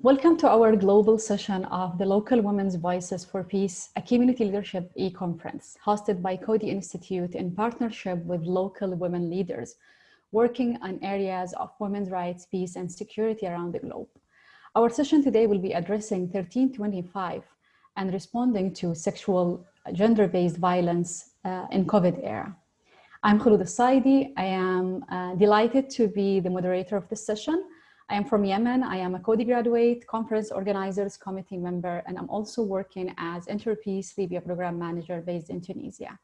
Welcome to our global session of the Local Women's Voices for Peace, a community leadership e-conference hosted by Coady Institute in partnership with local women leaders working on areas of women's rights, peace, and security around the globe. Our session today will be addressing 1325 and responding to sexual gender-based violence uh, in COVID era. I'm Khulud Saidi. I am uh, delighted to be the moderator of this session. I am from Yemen. I am a Coady graduate, conference organizers committee member, and I'm also working as Interpeace Libya program manager based in Tunisia.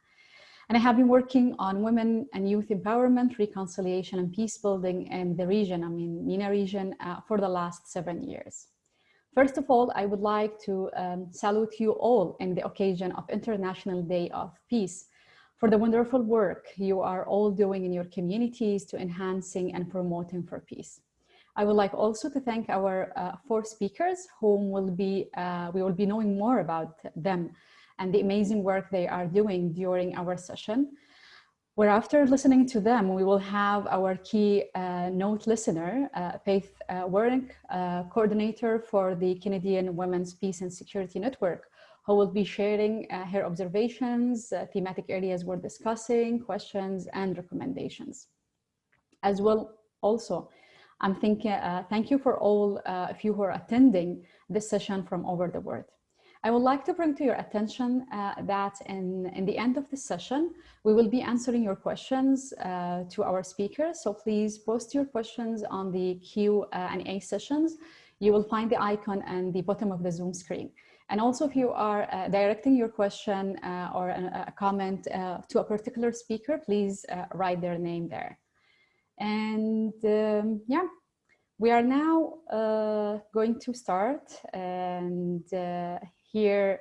And I have been working on women and youth empowerment, reconciliation, and peace building in the region, I mean, MENA region, uh, for the last seven years. First of all, I would like to um, salute you all in the occasion of International Day of Peace for the wonderful work you are all doing in your communities to enhancing and promoting for peace. I would like also to thank our uh, four speakers whom will be, uh, we will be knowing more about them and the amazing work they are doing during our session. Where after listening to them, we will have our key uh, note listener, uh, Faith uh, uh, coordinator for the Canadian Women's Peace and Security Network, who will be sharing uh, her observations, thematic areas we're discussing, questions, and recommendations. As well, also, I'm thinking, uh, thank you for all of you who are attending this session from over the world. I would like to bring to your attention uh, that in, in the end of the session, we will be answering your questions uh, to our speakers. So please post your questions on the Q&A sessions. You will find the icon at the bottom of the Zoom screen. And also if you are uh, directing your question uh, or a, a comment uh, to a particular speaker, please uh, write their name there. And um, yeah, we are now going to start and here,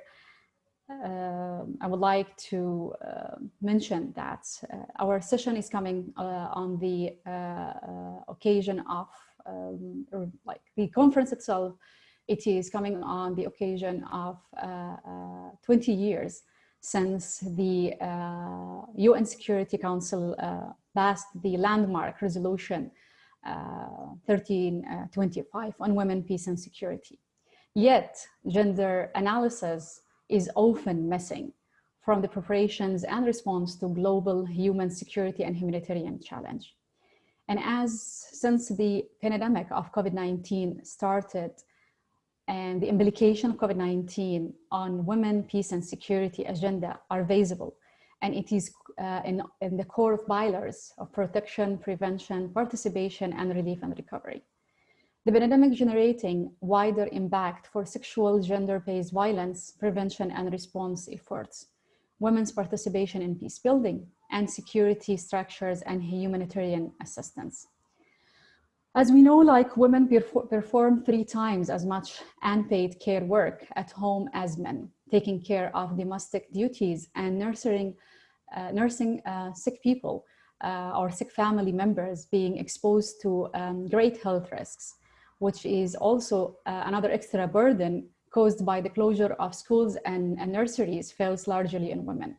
uh, I would like to uh, mention that uh, our session is coming uh, on the uh, uh, occasion of um, like the conference itself. It is coming on the occasion of 20 years since the UN Security Council passed the landmark resolution uh, 1325 uh, on women, peace and security. Yet gender analysis is often missing from the preparations and response to global human security and humanitarian challenge. And as since the pandemic of COVID-19 started and the implication of COVID-19 on women, peace and security agenda are visible. And it is uh, in, in the core of pillars of protection, prevention, participation, and relief and recovery. The pandemic generating wider impact for sexual gender-based violence, prevention and response efforts, women's participation in peace building, and security structures and humanitarian assistance. As we know, like women perform three times as much unpaid care work at home as men, taking care of domestic duties and nursing, uh, nursing uh, sick people uh, or sick family members being exposed to um, great health risks which is also uh, another extra burden caused by the closure of schools and, and nurseries falls largely in women.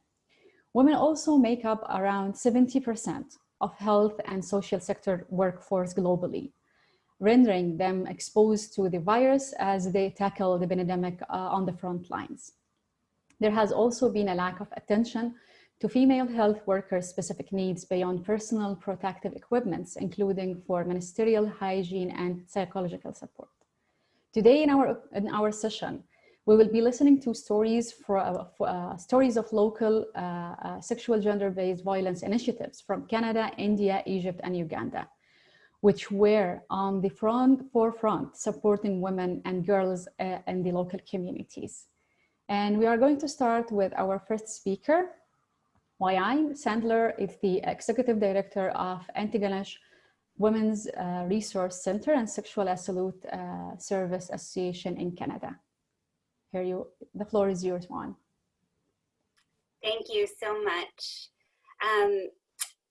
Women also make up around 70% of health and social sector workforce globally, rendering them exposed to the virus as they tackle the pandemic uh, on the front lines. There has also been a lack of attention to female health workers' specific needs beyond personal protective equipments, including for menstrual hygiene and psychological support. Today in our, in our session, we will be listening to stories for, uh, for uh, stories of local uh, uh sexual gender-based violence initiatives from Canada, India, Egypt, and Uganda, which were on the front forefront supporting women and girls uh, in the local communities. And we are going to start with our first speaker, Wayai Sandler is the Executive Director of Antigonish Women's uh, Resource Center and Sexual Assault uh, Service Association in Canada. Here you, the floor is yours, Juan. Thank you so much. Um,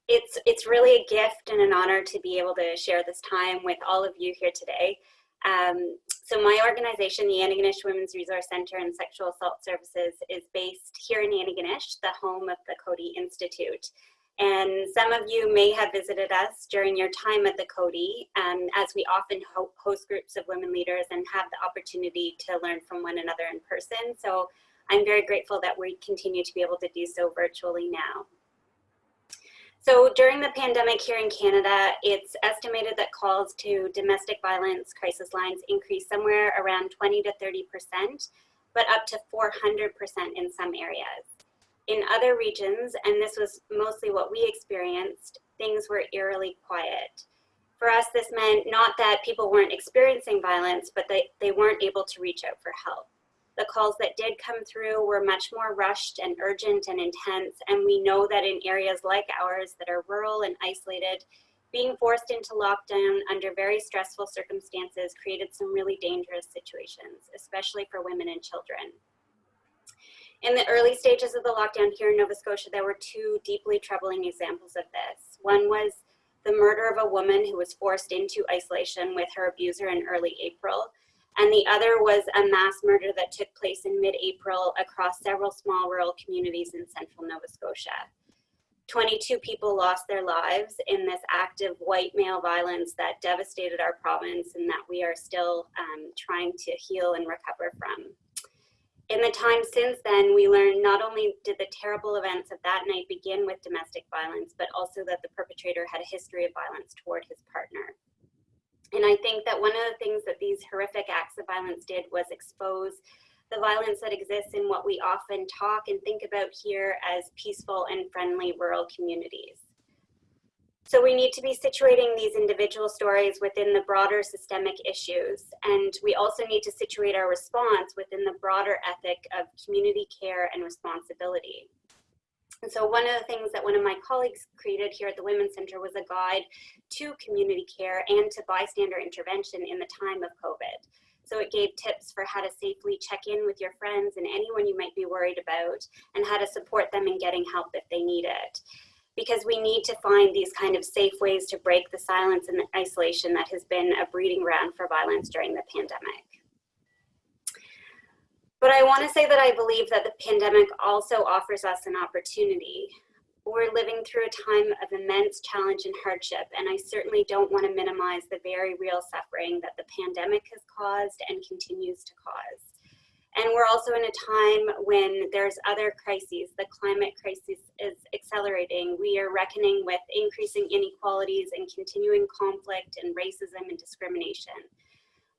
it's, it's really a gift and an honor to be able to share this time with all of you here today. Um, so my organization, the Antigonish Women's Resource Center and Sexual Assault Services is based here in Antigonish, the home of the Coady Institute. And some of you may have visited us during your time at the Coady, um, as we often ho host groups of women leaders and have the opportunity to learn from one another in person. So I'm very grateful that we continue to be able to do so virtually now. So during the pandemic here in Canada, it's estimated that calls to domestic violence crisis lines increased somewhere around 20 to 30%, but up to 400% in some areas. In other regions, and this was mostly what we experienced, things were eerily quiet. For us, this meant not that people weren't experiencing violence, but they, they weren't able to reach out for help. The calls that did come through were much more rushed and urgent and intense, and we know that in areas like ours that are rural and isolated, being forced into lockdown under very stressful circumstances created some really dangerous situations, especially for women and children. In the early stages of the lockdown here in Nova Scotia, there were two deeply troubling examples of this. One was the murder of a woman who was forced into isolation with her abuser in early April. And the other was a mass murder that took place in mid-April across several small rural communities in central Nova Scotia. 22 people lost their lives in this active white male violence that devastated our province and that we are still um, trying to heal and recover from. In the time since then, we learned not only did the terrible events of that night begin with domestic violence, but also that the perpetrator had a history of violence toward his partner. And I think that one of the things that these horrific acts of violence did was expose the violence that exists in what we often talk and think about here as peaceful and friendly rural communities. So we need to be situating these individual stories within the broader systemic issues. And we also need to situate our response within the broader ethic of community care and responsibility. And so one of the things that one of my colleagues created here at the Women's Center was a guide to community care and to bystander intervention in the time of COVID. So it gave tips for how to safely check in with your friends and anyone you might be worried about and how to support them in getting help if they need it because we need to find these kind of safe ways to break the silence and the isolation that has been a breeding ground for violence during the pandemic. But I want to say that I believe that the pandemic also offers us an opportunity. We're living through a time of immense challenge and hardship, and I certainly don't want to minimize the very real suffering that the pandemic has caused and continues to cause. And we're also in a time when there's other crises. The climate crisis is accelerating. We are reckoning with increasing inequalities and continuing conflict and racism and discrimination.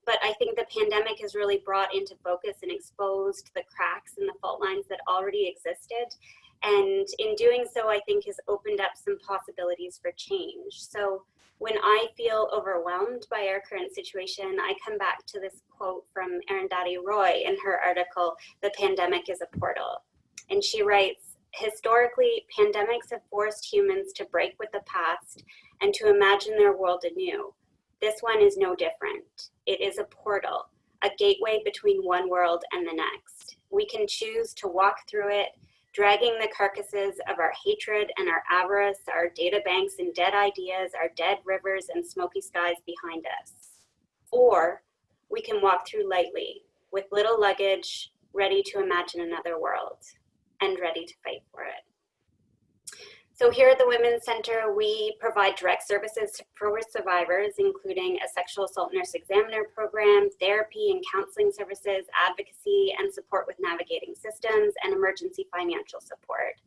But I think the pandemic has really brought into focus and exposed the cracks and the fault lines that already existed. And in doing so, I think has opened up some possibilities for change. So when I feel overwhelmed by our current situation, I come back to this quote from Arundhati Roy in her article, The Pandemic is a Portal. And she writes, historically, pandemics have forced humans to break with the past and to imagine their world anew. This one is no different. It is a portal, a gateway between one world and the next. We can choose to walk through it dragging the carcasses of our hatred and our avarice, our data banks and dead ideas, our dead rivers and smoky skies behind us. Or we can walk through lightly with little luggage, ready to imagine another world and ready to fight for it. So here at the Women's Center, we provide direct services for survivors, including a sexual assault nurse examiner program, therapy and counseling services, advocacy, and support with navigating systems, and emergency financial support.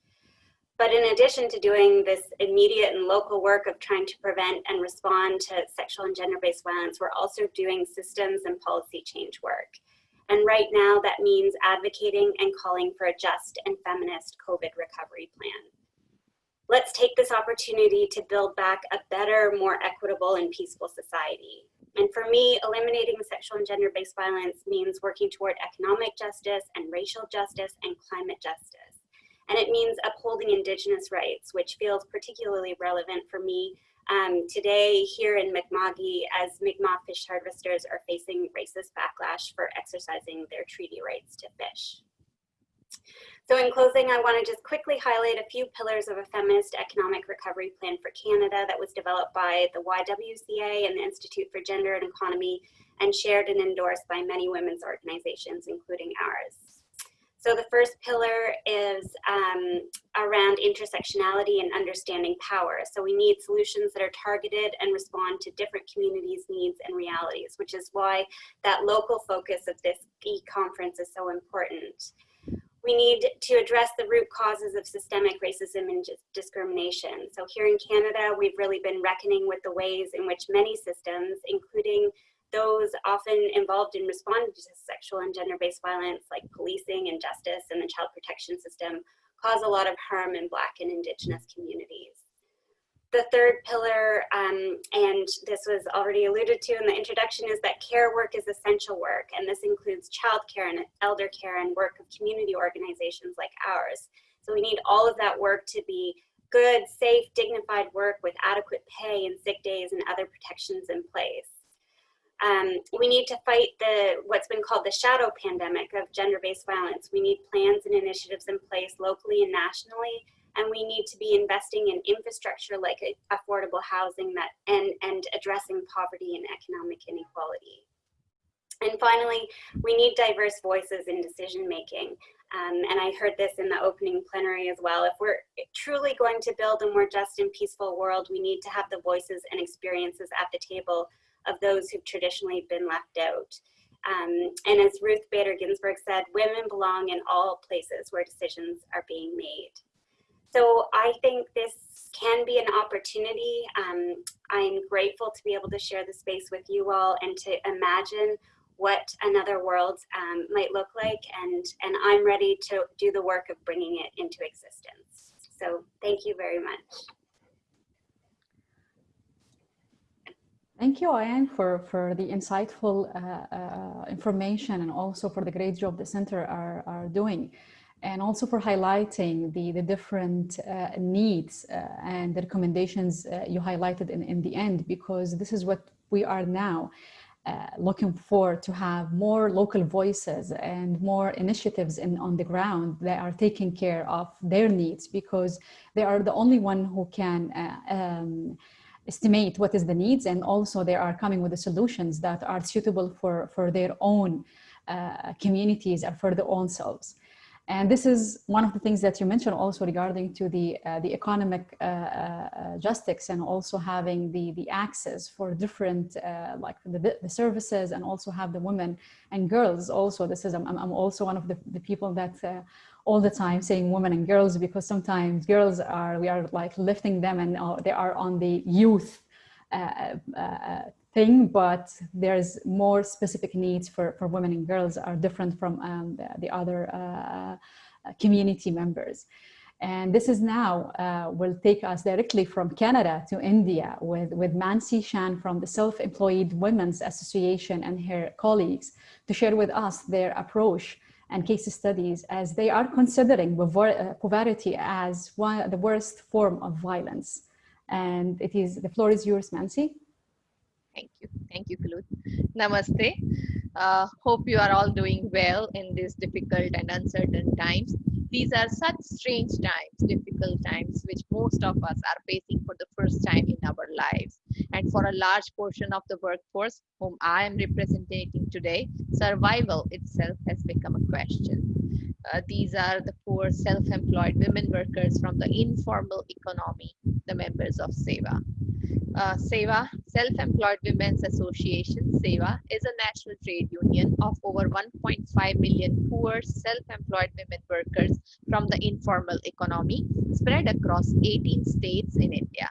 But in addition to doing this immediate and local work of trying to prevent and respond to sexual and gender-based violence, we're also doing systems and policy change work. And right now that means advocating and calling for a just and feminist COVID recovery plan let's take this opportunity to build back a better, more equitable and peaceful society. And for me, eliminating sexual and gender-based violence means working toward economic justice and racial justice and climate justice. And it means upholding indigenous rights, which feels particularly relevant for me um, today here in Mi'kma'ki as Mi'kmaq fish harvesters are facing racist backlash for exercising their treaty rights to fish. So in closing, I want to just quickly highlight a few pillars of a feminist economic recovery plan for Canada that was developed by the YWCA and the Institute for Gender and Economy and shared and endorsed by many women's organizations, including ours. So the first pillar is um, around intersectionality and understanding power. So we need solutions that are targeted and respond to different communities' needs and realities, which is why that local focus of this e-conference is so important. We need to address the root causes of systemic racism and discrimination. So here in Canada, we've really been reckoning with the ways in which many systems, including those often involved in responding to sexual and gender-based violence like policing and justice and the child protection system cause a lot of harm in Black and Indigenous communities. The third pillar, um, and this was already alluded to in the introduction, is that care work is essential work, and this includes childcare and elder care and work of community organizations like ours. So we need all of that work to be good, safe, dignified work with adequate pay and sick days and other protections in place. Um, we need to fight the what's been called the shadow pandemic of gender-based violence. We need plans and initiatives in place locally and nationally, and we need to be investing in infrastructure like affordable housing that and, and addressing poverty and economic inequality. And finally, we need diverse voices in decision making. Um, and I heard this in the opening plenary as well. If we're truly going to build a more just and peaceful world, we need to have the voices and experiences at the table of those who've traditionally been left out. Um, and as Ruth Bader Ginsburg said, women belong in all places where decisions are being made. So I think this can be an opportunity. Um, I'm grateful to be able to share the space with you all and to imagine what another world um, might look like and, and I'm ready to do the work of bringing it into existence. So thank you very much. Thank you, Ayan, for, for the insightful uh, uh, information and also for the great job the center are, are doing. And also for highlighting the, the different uh, needs uh, and the recommendations uh, you highlighted in, in the end, because this is what we are now uh, looking for to have more local voices and more initiatives in, on the ground that are taking care of their needs because they are the only one who can um, estimate what is the needs and also they are coming with the solutions that are suitable for, for their own uh, communities and for their own selves. And this is one of the things that you mentioned also regarding to the, uh, the economic uh, uh, justice and also having the, the access for different, uh, like the, the services and also have the women and girls also. This is, I'm, I'm also one of the, the people that uh, all the time saying women and girls because sometimes girls are, we are like lifting them and uh, they are on the youth thing, but there's more specific needs for, for women and girls are different from um, the, the, other uh, community members. And this is now uh, will take us directly from Canada to India with, with Mansi Shah from the Self-Employed Women's Association and her colleagues to share with us their approach and case studies as they are considering uh, poverty as one, the worst form of violence. And it is, the floor is yours, Mansi. Thank you. Thank you, Khulud. Namaste. Uh, hope you are all doing well in these difficult and uncertain times. These are such strange times, difficult times, which most of us are facing for the first time in our lives. And for a large portion of the workforce whom I am representing today, survival itself has become a question. Uh, these are the poor self-employed women workers from the informal economy, the members of SEWA. Uh, SEWA, Self-Employed Women's Association, SEWA, is a national trade union of over 1.5 million poor self-employed women workers from the informal economy spread across 18 states in India.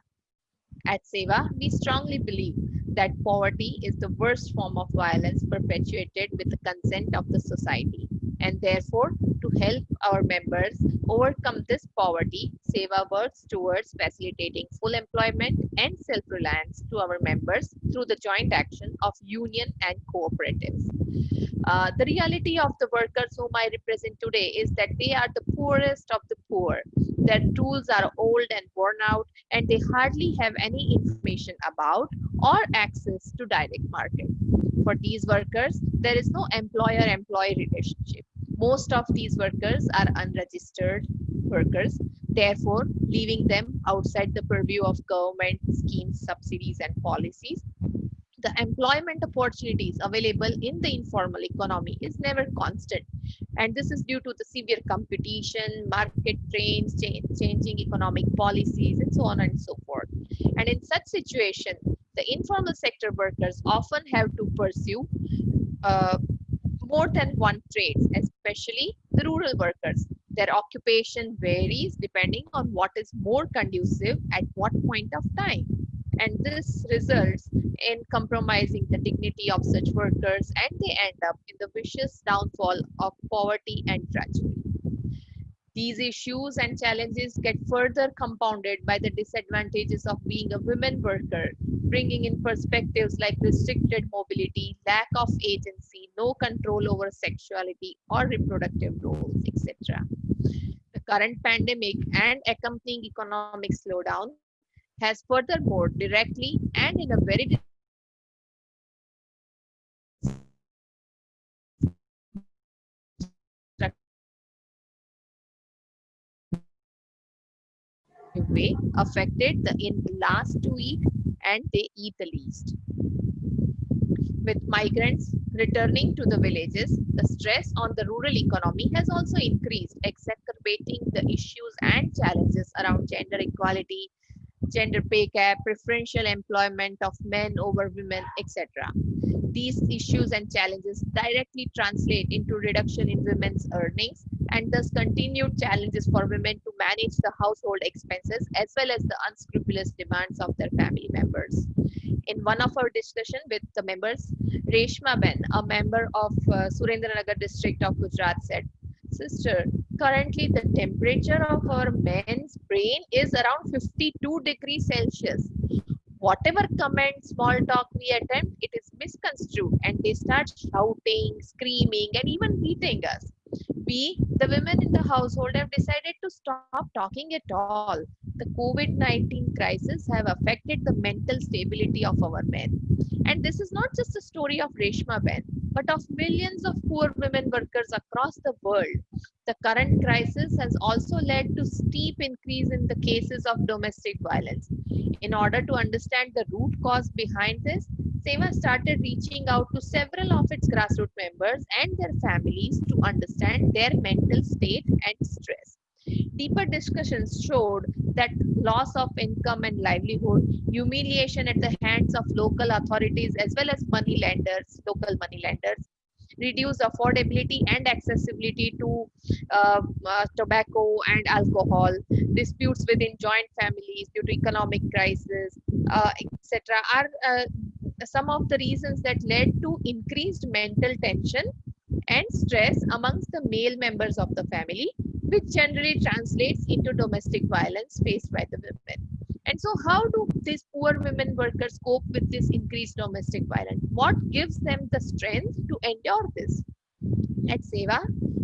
At SEWA, we strongly believe that poverty is the worst form of violence perpetuated with the consent of the society and therefore to help our members overcome this poverty, SEWA works towards facilitating full employment and self-reliance to our members through the joint action of union and cooperatives. Uh, the reality of the workers whom I represent today is that they are the poorest of the poor. Their tools are old and worn out and they hardly have any information about or access to direct market. For these workers, there is no employer-employee relationship. Most of these workers are unregistered workers, therefore leaving them outside the purview of government schemes, subsidies, and policies. the employment opportunities available in the informal economy is never constant. And this is due to the severe competition, market trends, cha- changing economic policies, and so on and so forth. And in such situation, the informal sector workers often have to pursue uh, more than one trade, especially the rural workers. Their occupation varies depending on what is more conducive at what point of time. And this results in compromising the dignity of such workers and they end up in the vicious downfall of poverty and drudgery. These issues and challenges get further compounded by the disadvantages of being a women worker, bringing in perspectives like restricted mobility, lack of agency, no control over sexuality or reproductive roles, etc. The current pandemic and accompanying economic slowdown has furthermore directly and in a very way affected the in the last week and they eat the least. With migrants returning to the villages, the stress on the rural economy has also increased, exacerbating the issues and challenges around gender equality, gender pay gap, preferential employment of men over women, etc. These issues and challenges directly translate into reduction in women's earnings and thus continued challenges for women to manage the household expenses as well as the unscrupulous demands of their family members. In one of our discussion with the members, Reshma Ben, a member of uh, Surendranagar district of Gujarat said, Sister, currently the temperature of our men's brain is around 52 degrees Celsius. Whatever comment, small talk we attempt, it is misconstrued and they start shouting, screaming, and even beating us. We, the women in the household, have decided to stop talking at all. The COVID 19 crisis have affected the mental stability of our men. And this is not just a story of Reshma Ben, but of millions of poor women workers across the world. The current crisis has also led to steep increase in the cases of domestic violence. In order to understand the root cause behind this, SEWA started reaching out to several of its grassroots members and their families to understand their mental state and stress. Deeper discussions showed that loss of income and livelihood, humiliation at the hands of local authorities as well as money lenders, local money lenders, reduce affordability and accessibility to uh, uh, tobacco and alcohol, disputes within joint families due to economic crisis, uh, etc., are uh, some of the reasons that led to increased mental tension and stress amongst the male members of the family, which generally translates into domestic violence faced by the women. And so, how do these poor women workers cope with this increased domestic violence? What gives them the strength to endure this? At SEWA,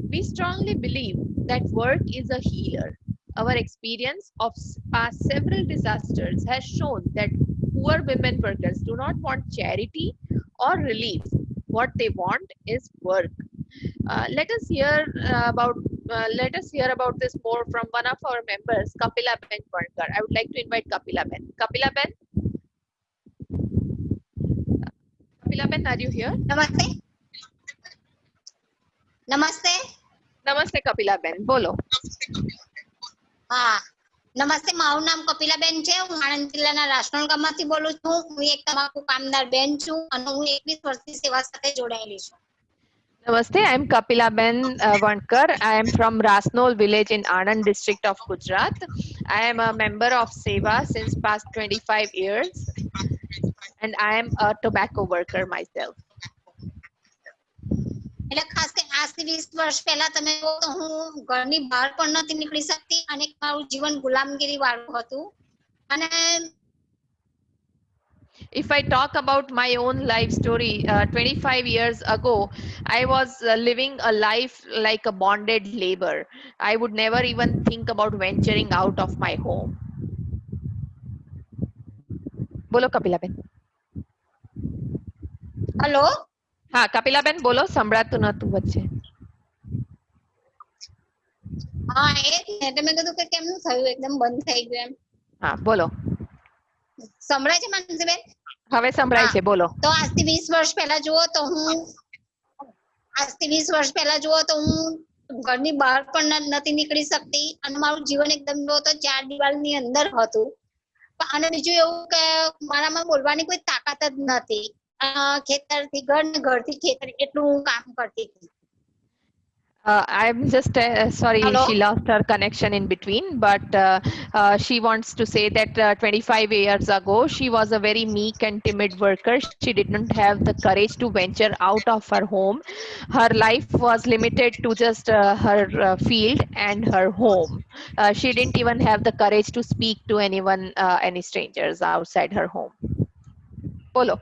we strongly believe that work is a healer. Our experience of past several disasters has shown that poor women workers do not want charity or relief. What they want is work. Uh, let us hear uh, about uh, let us hear about this more from one of our members, Kapila Ben Vankar. I would like to invite Kapila Ben. Kapila Ben? Kapila Ben, are you here? Namaste. Namaste. Namaste, Kapila Ben. Bolo. હા નમસ્તે મારું નામ કપિલાબેન છે હું આણંદ જિલ્લાના રાસણગામમાંથી બોલું છું હું એક તમાકુ કામદાર બેન છું અને હું એકવીસ વર્ષથી સેવા સાથે જોડાયેલી છું Namaste, I'm Kapila Ben uh, Vankar. I am from Rasnol village in Anand district of Gujarat. I am a member of SEWA since past 25 years and I am a tobacco worker myself. એટલે ખાસ કે આજથી વીસ વર્ષ પહેલા તમે તો હું ઘરની બહાર પણ નથી નીકળી શકતી અને મારું જીવન ગુલામગીરી વાળું હતું અને If I talk about my own life story, uh, 25 years ago, I was uh, living a life like a bonded labor. I would never even think about venturing out of my home. બોલો Kapilaben hello હા કપિલાબેન બોલો સંભળાતું નતું વચ્ચે હા એ જ ને એટલે મેં કીધું કે કેમનું થયું એકદમ બંધ થઈ ગયું એમ હા બોલો સંભળાય છે માનસીબેન? હવે સંભળાય છે બોલો. તો આજથી વીસ વર્ષ પહેલા જુઓ તો હું આજથી વીસ વર્ષ પહેલા જુઓ તો હું ઘરની બહાર પણ નથી નીકળી શકતી અને મારું જીવન એકદમ તો ચાર દિવાલની અંદર હતું. પણ- અને બીજું એવું કે મારામાં બોલવાની કોઈ તાકાત જ નથી. ખેતરથી ઘર ને ઘરથી ખેતર એટલું હું કામ કરતી હતી. Uh, I'm just uh, sorry Hello? she lost her connection in between, but uh, uh, she wants to say that uh, 25 years ago she was a very meek and timid worker. She didn't have the courage to venture out of her home. Her life was limited to just uh, her uh, field and her home. Uh, she didn't even have the courage to speak to anyone, uh, any strangers outside her home. Bolo.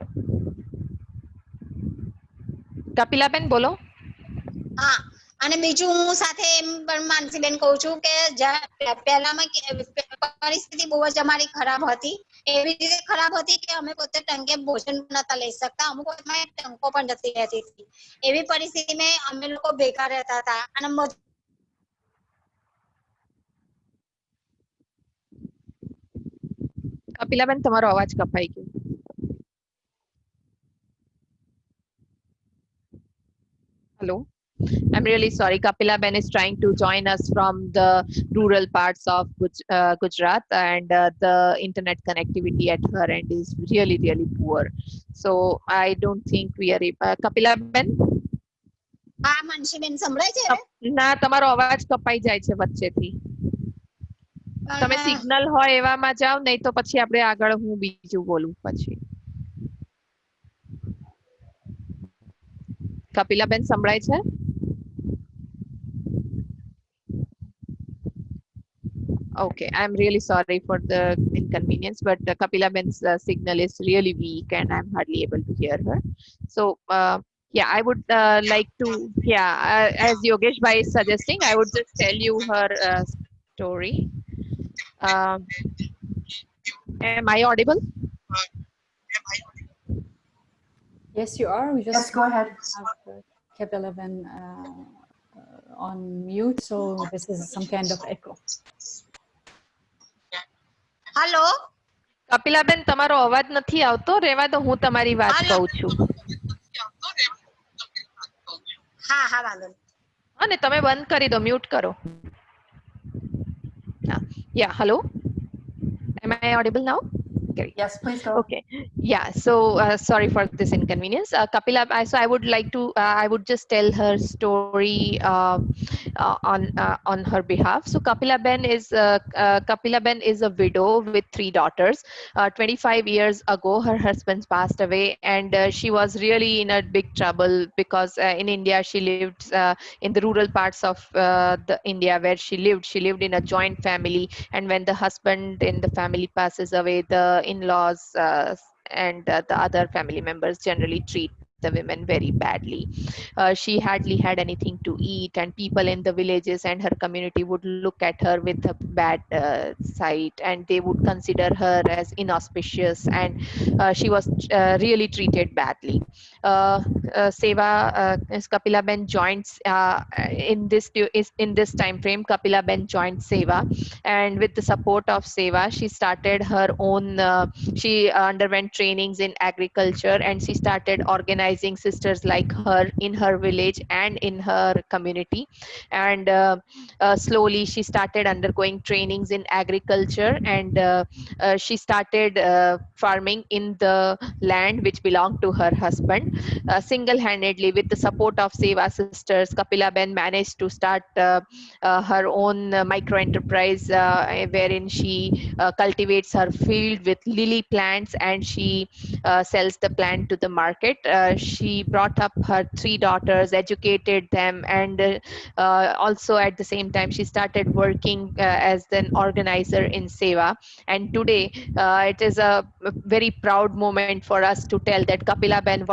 Kapilaben, bolo. હા અને બીજું હું સાથે એમ પણ માનસીબેન કહું છું કે જ્યાં પહેલામાં કે- પરિસ્થિતિ બહુ જ અમારી ખરાબ હતી એવી રીતે ખરાબ હતી કે અમે પોતે ટંકે ભોજન પણ નતા લઈ શકતા અમુક વખતમાં ટંકો પણ જતી રહેતી હતી એવી પરિસ્થિતિમાં અમે લોકો ભેગા રહેતા હતા અને મજ- કપિલાબેન તમારો અવાજ કપાઈ ગયો Hello. I'm really sorry. Kapila Ben is trying to join us from the rural parts of Guj- uh, Gujarat, and uh, the internet connectivity at her end is really, really poor. So I don't think we are. ab- Uh, Kapila Ben, હા માનસીબેન સંભળાય છે હવે? ના તમારો અવાજ કપાઈ જાય છે વચ્ચેથી તમે પણ, સિગ્નલ હોય એવામાં જાઓ નહીં તો પછી આપણે આગળ હું બીજું બોલું પછી કપિલાબેન સંભળાય છે Okay, I'm really sorry for the inconvenience, but uh, Kapila Ben's uh, signal is really weak and I'm hardly able to hear her. So, uh, yeah, I would uh, like to, yeah, uh, as Yogesh Bhai is suggesting, I would just tell you her uh, story. Um, am I audible? Yes, you are. We just Yes, go ahead. have uh, kept 11 uh, uh, on mute, so this is some kind of echo. Hello Kapilaben તમારો અવાજ નથી આવતો રેવા દો હું તમારી વાત હાલો. કહું છું હા હા વાંધો નહીં. હા ને તમે બંધ કરી દો મ્યુટ કરો યા hello am i audible Yes, please go. Okay. Yeah. So uh, sorry for this inconvenience. Uh, Kapila, I, so I would like to, uh, I would just tell her story uh, uh, on uh, on her behalf. So Kapila Ben is uh, uh, Kapila Ben is a widow with three daughters. Uh, 25 years ago, her husband passed away, and uh, she was really in a big trouble because uh, in India she lived uh, in the rural parts of uh, the India where she lived. She lived in a joint family, and when the husband in the family passes away, the in-laws uh, and uh, the other family members generally treat the women very badly. Uh, she hardly had anything to eat, and people in the villages and her community would look at her with a bad uh, sight, and they would consider her as inauspicious, and uh, she was uh, really treated badly. Uh, uh, SEWA uh, Kapila Ben joins uh, in this is in this time frame. Kapila Ben joined SEWA, and with the support of SEWA, she started her own. Uh, she underwent trainings in agriculture, and she started organizing sisters like her in her village and in her community. And uh, slowly, she started undergoing trainings in agriculture, and she started farming in the land which belonged to her husband. Uh, single-handedly, with the support of SEWA sisters, Kapila Ben managed to start uh, uh, her own uh, micro enterprise uh, wherein she cultivates her field with lily plants and she sells the plant to the market. She brought up her three daughters, educated them, and also at the same time she started working as an organizer in SEWA. And today it is a very proud moment for us to tell that Kapila Ben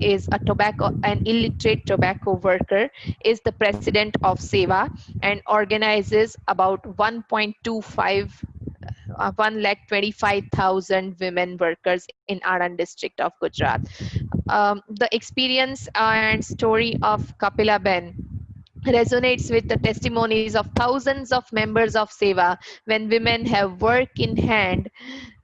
Is a tobacco, an illiterate tobacco worker, is the president of SEWA and organizes about 1.25 uh, 1 lakh 25,000 women workers in Anand district of Gujarat. Um, the experience and story of Kapila Ben resonates with the testimonies of thousands of members of SEWA. When women have work in hand,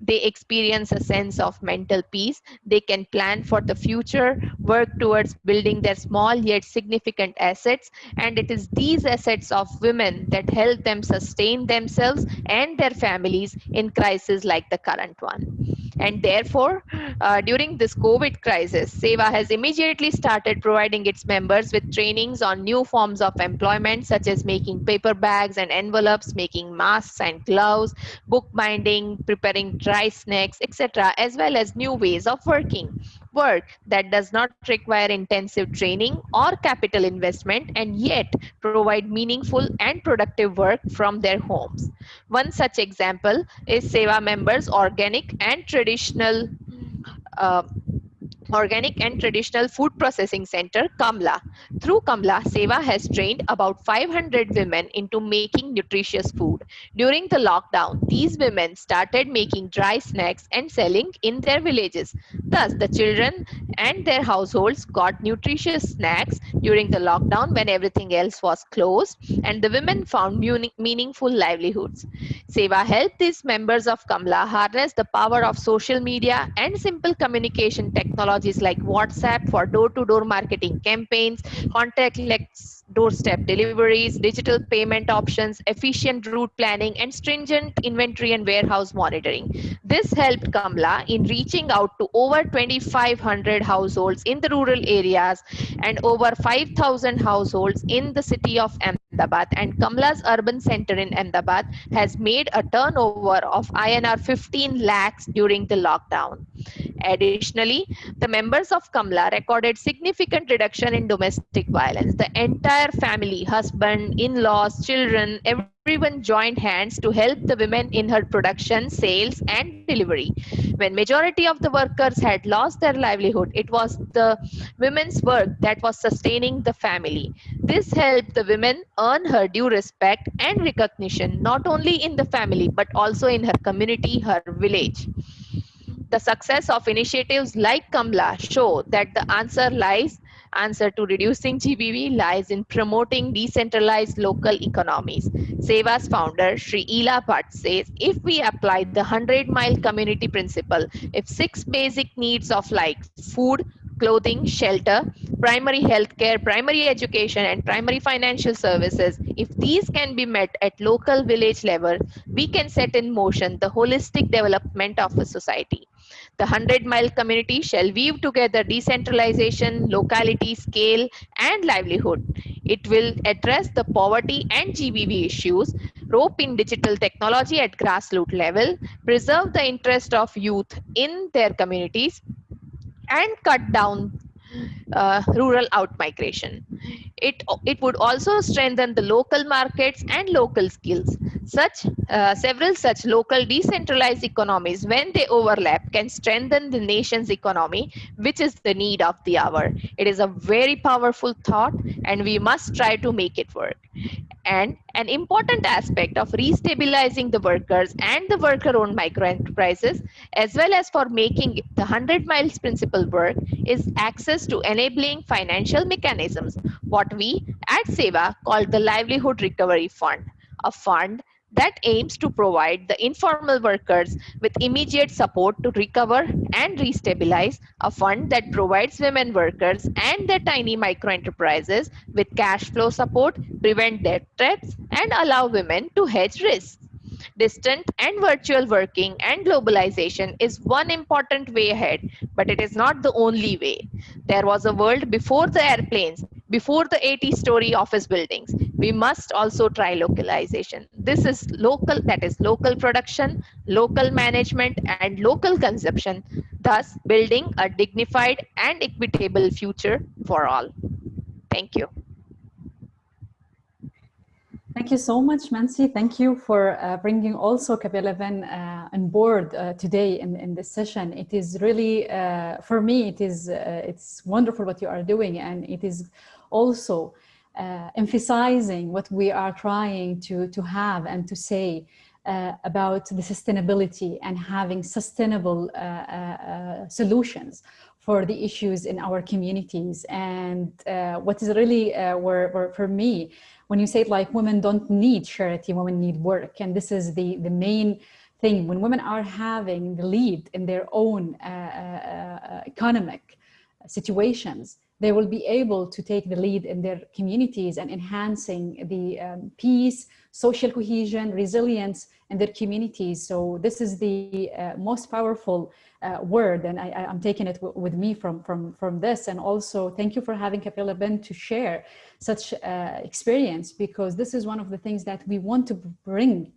they experience a sense of mental peace. They can plan for the future, work towards building their small yet significant assets. And it is these assets of women that help them sustain themselves and their families in crises like the current one. And therefore, uh, during this COVID crisis, SEWA has immediately started providing its members with trainings on new forms of employment, such as making paper bags and envelopes, making masks and gloves, bookbinding, preparing dry snacks, etc., as well as new ways of working. Work that does not require intensive training or capital investment and yet provide meaningful and productive work from their homes. One such example is SEWA members' organic and traditional uh, Organic and Traditional Food Processing Center, Kamla. Through Kamla, SEWA has trained about 500 women into making nutritious food. During the lockdown, these women started making dry snacks and selling in their villages. Thus, the children and their households got nutritious snacks during the lockdown when everything else was closed, and the women found meaningful livelihoods. SEWA helped these members of Kamla harness the power of social media and simple communication technologies like WhatsApp for door-to-door marketing campaigns, contactless doorstep deliveries, digital payment options, efficient route planning, and stringent inventory and warehouse monitoring. This helped Kamla in reaching out to over 2,500 households in the rural areas and over 5,000 households in the city of Ahmedabad. And Kamla's urban center in Ahmedabad has made a turnover of INR 15 lakhs during the lockdown. Additionally, the members of Kamla recorded significant reduction in domestic violence. The entire family, husband, in-laws, children, everyone joined hands to help the women in her production, sales, and delivery. When majority of the workers had lost their livelihood, it was the women's work that was sustaining the family. This helped the women earn her due respect and recognition, not only in the family, but also in her community, her village. The success of initiatives like Kamla show that the answer lies answer to reducing GBV lies in promoting decentralized local economies. SEWA's founder, Sri Ela Bhatt says, if we apply the 100 mile community principle, if six basic needs of like food, clothing, shelter, primary health care, primary education, and primary financial services, if these can be met at local village level, we can set in motion the holistic development of a society. The 100 mile community shall weave together decentralization, locality, scale, and livelihood. It will address the poverty and GBV issues, rope in digital technology at grassroots level, preserve the interest of youth in their communities, and cut down uh, rural outmigration. It, it would also strengthen the local markets and local skills. Such uh, several such local decentralized economies, when they overlap, can strengthen the nation's economy, which is the need of the hour. It is a very powerful thought, and we must try to make it work. And an important aspect of restabilizing the workers and the worker-owned microenterprises, as well as for making the 100 miles principle work, is access to enabling financial mechanisms, what we at SEWA call the Livelihood Recovery Fund, a fund that aims to provide the informal workers with immediate support to recover and restabilize a fund that provides women workers and their tiny micro enterprises with cash flow support, prevent debt traps, and allow women to hedge risks. Distant and virtual working and globalization is one important way ahead, but it is not the only way. There was a world before the airplanes, before the 80 story office buildings. We must also try localization. This is local, that is local production, local management, and local consumption, thus building a dignified and equitable future for all. Thank you. Thank you so much, Mansi. Thank you for uh, bringing also 11 uh, on board uh, today in, in this session. It is really, uh, for me, it is uh, it's wonderful what you are doing, and it is also uh, emphasizing what we are trying to, to have and to say about the sustainability and having sustainable solutions for the issues in our communities. And uh, what is really uh, for me, when you say like women don't need charity, women need work. And this is the, the main thing when women are having the lead in their own uh, uh, uh, economic situations, they will be able to take the lead in their communities and enhancing the um, peace, social cohesion, resilience in their communities. So this is the uh, most powerful uh, word and I, am taking it with me from, from, from this. And also thank you for having Kapila Ben to share such uh, experience because this is one of the things that we want to bring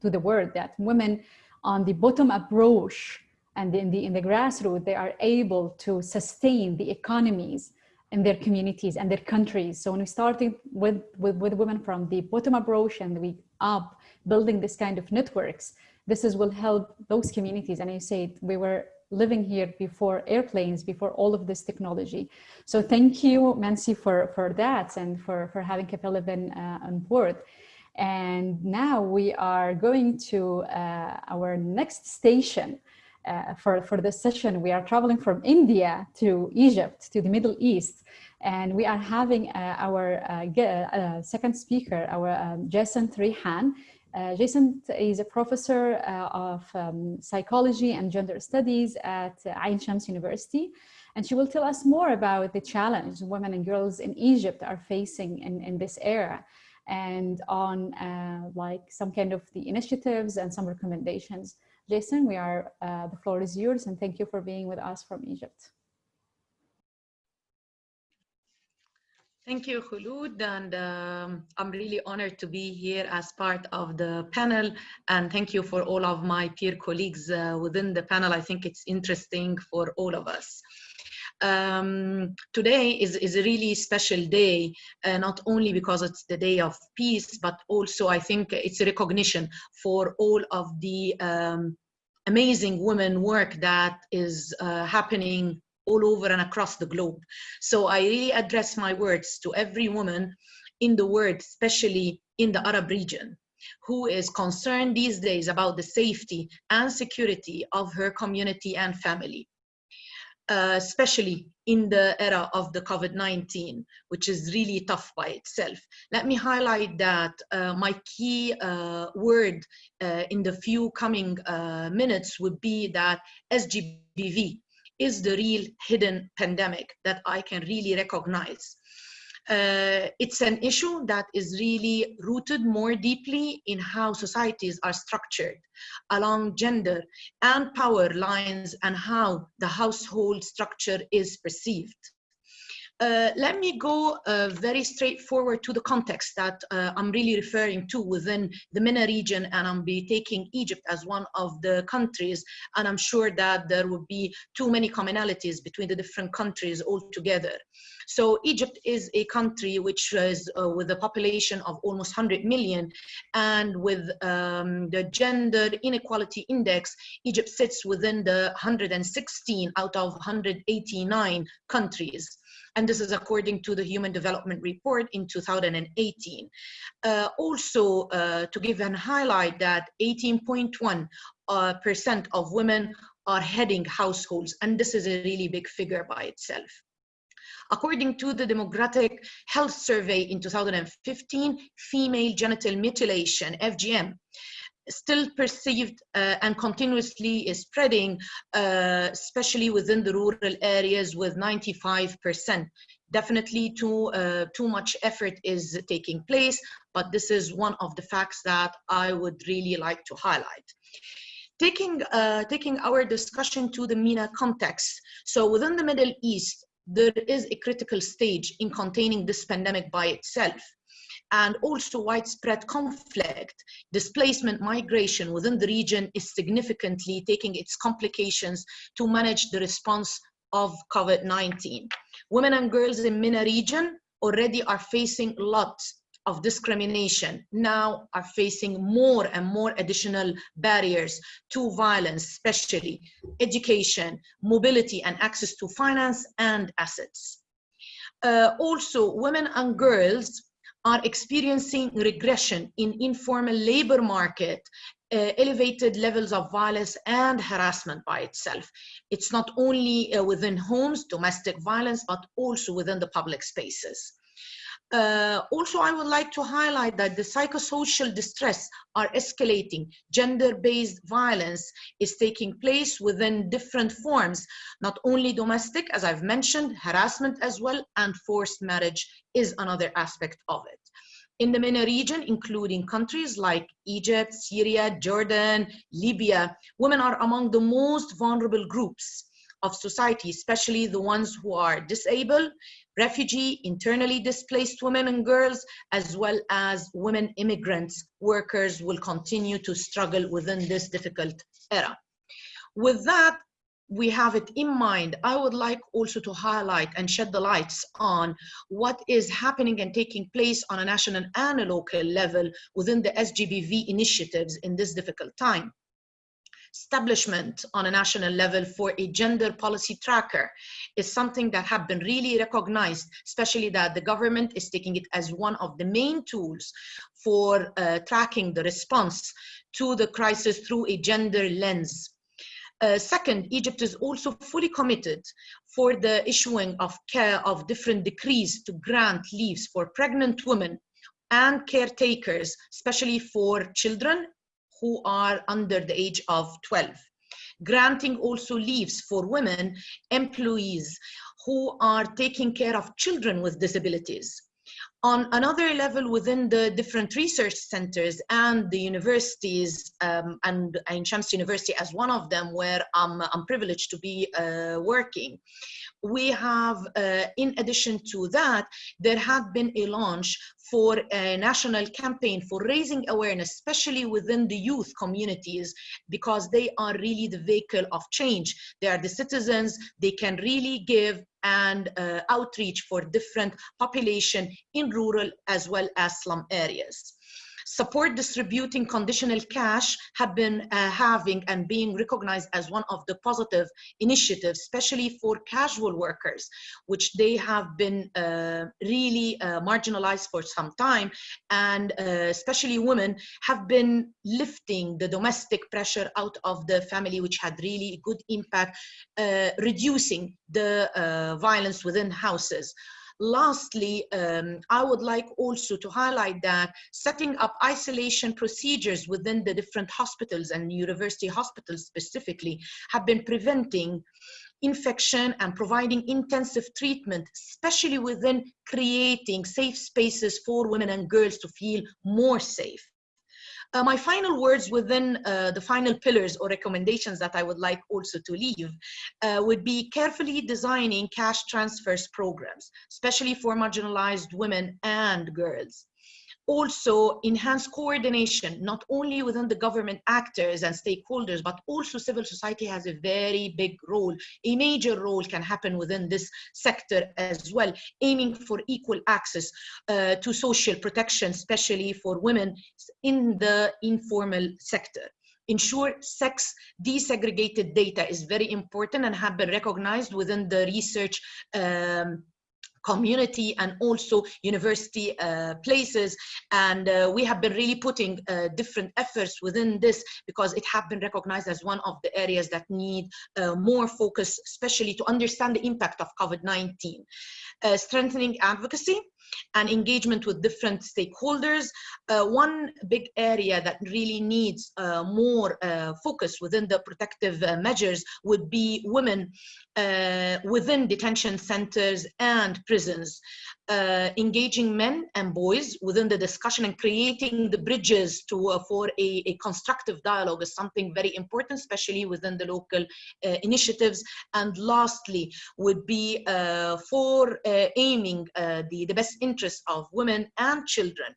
to the world that women on the bottom approach and in the, in the grassroots, they are able to sustain the economies in their communities and their countries. So when we started with, with, with women from the bottom approach and we up building this kind of networks, this is will help those communities. And I said we were living here before airplanes, before all of this technology. So thank you, Mansi, for, for that and for, for having Kapila uh, on board. And now we are going to uh, our next station uh, for, for this session. We are traveling from India to Egypt, to the Middle East. And we are having uh, our uh, uh, second speaker, our um, Jason Trihan. Uh, Jason is a professor of um, psychology and gender studies at Ain Shams University. And she will tell us more about the challenge women and girls in Egypt are facing in, in this era and on like some kind of the initiatives and some recommendations. Jason, we are, uh, the floor is yours and thank you for being with us from Egypt. Thank you, Khulud, and um, I'm really honored to be here as part of the panel, and thank you for all of my peer colleagues uh, within the panel. I think it's interesting for all of us. Um, today is, is a really special day, uh, not only because it's the day of peace, but also I think it's a recognition for all of the um, amazing women work that is uh, happening all over and across the globe. So I really address my words to every woman in the world, especially in the Arab region who is concerned these days about the safety and security of her community and family uh, especially in the era of the COVID-19, which is really tough by itself. Let me highlight that uh, my key uh, word uh, in the few coming uh, minutes would be that SGBV is the real hidden pandemic that I can really recognize. Uh, it's an issue that is really rooted more deeply in how societies are structured along gender and power lines and how the household structure is perceived. Uh, let me go uh, very straightforward to the context that uh, I'm really referring to within the MENA region and I'm be taking Egypt as one of the countries and I'm sure that there would be too many commonalities between the different countries altogether. So Egypt is a country which is uh, with a population of almost 100 million and with um, the gender inequality index, Egypt sits within the 116 out of 189 countries and this is according to the Human Development Report in 2018. Uh, also, uh, to give an highlight that 18.1 uh, of women are heading households, and this is a really big figure by itself. According to the Demographic Health Survey in 2015, female genital mutilation, FGM, still perceived uh, and continuously is spreading, uh, especially within the rural areas with 95%. Definitely too, uh, too much effort is taking place, but this is one of the facts that I would really like to highlight. Taking, uh, taking our discussion to the MENA context, so within the Middle East, there is a critical stage in containing this pandemic by itself and also widespread conflict, displacement migration within the region is significantly taking its complications to manage the response of COVID-19. Women and girls in MENA region already are facing lots of discrimination now are facing more and more additional barriers to violence, especially education, mobility, and access to finance and assets. Uh, also, women and girls are experiencing regression in informal labor market uh, elevated levels of violence and harassment by itself. It's not only uh, within homes, domestic violence, but also within the public spaces. Uh, also, I would like to highlight that the psychosocial distress are escalating. Gender-based violence is taking place within different forms, not only domestic, as I've mentioned, harassment as well, and forced marriage is another aspect of it. In the MENA region, including countries like Egypt, Syria, Jordan, Libya, women are among the most vulnerable groups of society, especially the ones who are disabled, refugee, internally displaced women and girls, as well as women immigrants, workers will continue to struggle within this difficult era. With that, we have it in mind, I would like also to highlight and shed the lights on what is happening and taking place on a national and a local level within the SGBV initiatives in this difficult time establishment on a national level for a gender policy tracker is something that have been really recognized, especially that the government is taking it as one of the main tools for uh, tracking the response to the crisis through a gender lens. Uh, second, Egypt is also fully committed for the issuing of care of different decrees to grant leaves for pregnant women and caretakers, especially for children who are under the age of 12 granting also leaves for women employees who are taking care of children with disabilities. On another level within the different research centers and the universities, um, and Ain Shams University as one of them where I'm, I'm privileged to be uh, working, we have, uh, in addition to that, there had been a launch for a national campaign for raising awareness, especially within the youth communities, because they are really the vehicle of change. They are the citizens, they can really give and uh, outreach for different population in rural as well as slum areas support distributing conditional cash have been uh, having and being recognized as one of the positive initiatives, especially for casual workers, which they have been uh, really uh, marginalized for some time. And uh, especially women have been lifting the domestic pressure out of the family, which had really good impact, uh, reducing the uh, violence within houses. Lastly, um, I would like also to highlight that setting up isolation procedures within the different hospitals and university hospitals specifically have been preventing infection and providing intensive treatment, especially within creating safe spaces for women and girls to feel more safe. Uh, my final words within uh, the final pillars or recommendations that I would like also to leave uh, would be carefully designing cash transfers programs, especially for marginalized women and girls also enhance coordination, not only within the government actors and stakeholders, but also civil society has a very big role. A major role can happen within this sector as well, aiming for equal access uh, to social protection, especially for women in the informal sector ensure sex disaggregated data is very important and have been recognized within the research um, community and also university uh, places. And uh, we have been really putting uh, different efforts within this because it have been recognized as one of the areas that need uh, more focus, especially to understand the impact of COVID-19. Uh, strengthening advocacy, and engagement with different stakeholders. Uh, one big area that really needs uh, more uh, focus within the protective uh, measures would be women uh, within detention centers and prisons. Uh, engaging men and boys within the discussion and creating the bridges to uh, for a, a, constructive dialogue is something very important, especially within the local uh, initiatives. And lastly, would be uh, for aiming the, the best interests of women and children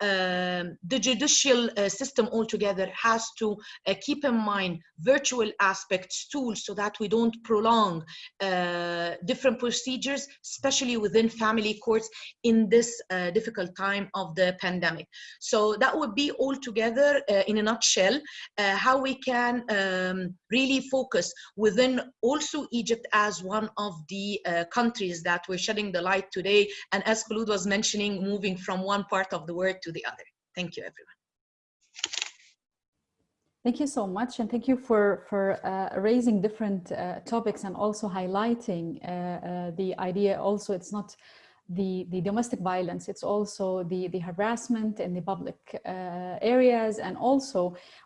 um, the judicial uh, system altogether has to uh, keep in mind virtual aspects tools so that we don't prolong uh, different procedures, especially within family courts in this uh, difficult time of the pandemic. So that would be altogether uh, in a nutshell uh, how we can um, really focus within also Egypt as one of the countries that we're shedding the light today. And as Khulud was mentioning, moving from one part of the world to to the other. Thank you, everyone. Thank you so much, and thank you for for uh, raising different uh, topics and also highlighting uh, uh the idea. Also, it's not the the domestic violence; it's also the the harassment in the public uh, areas, and also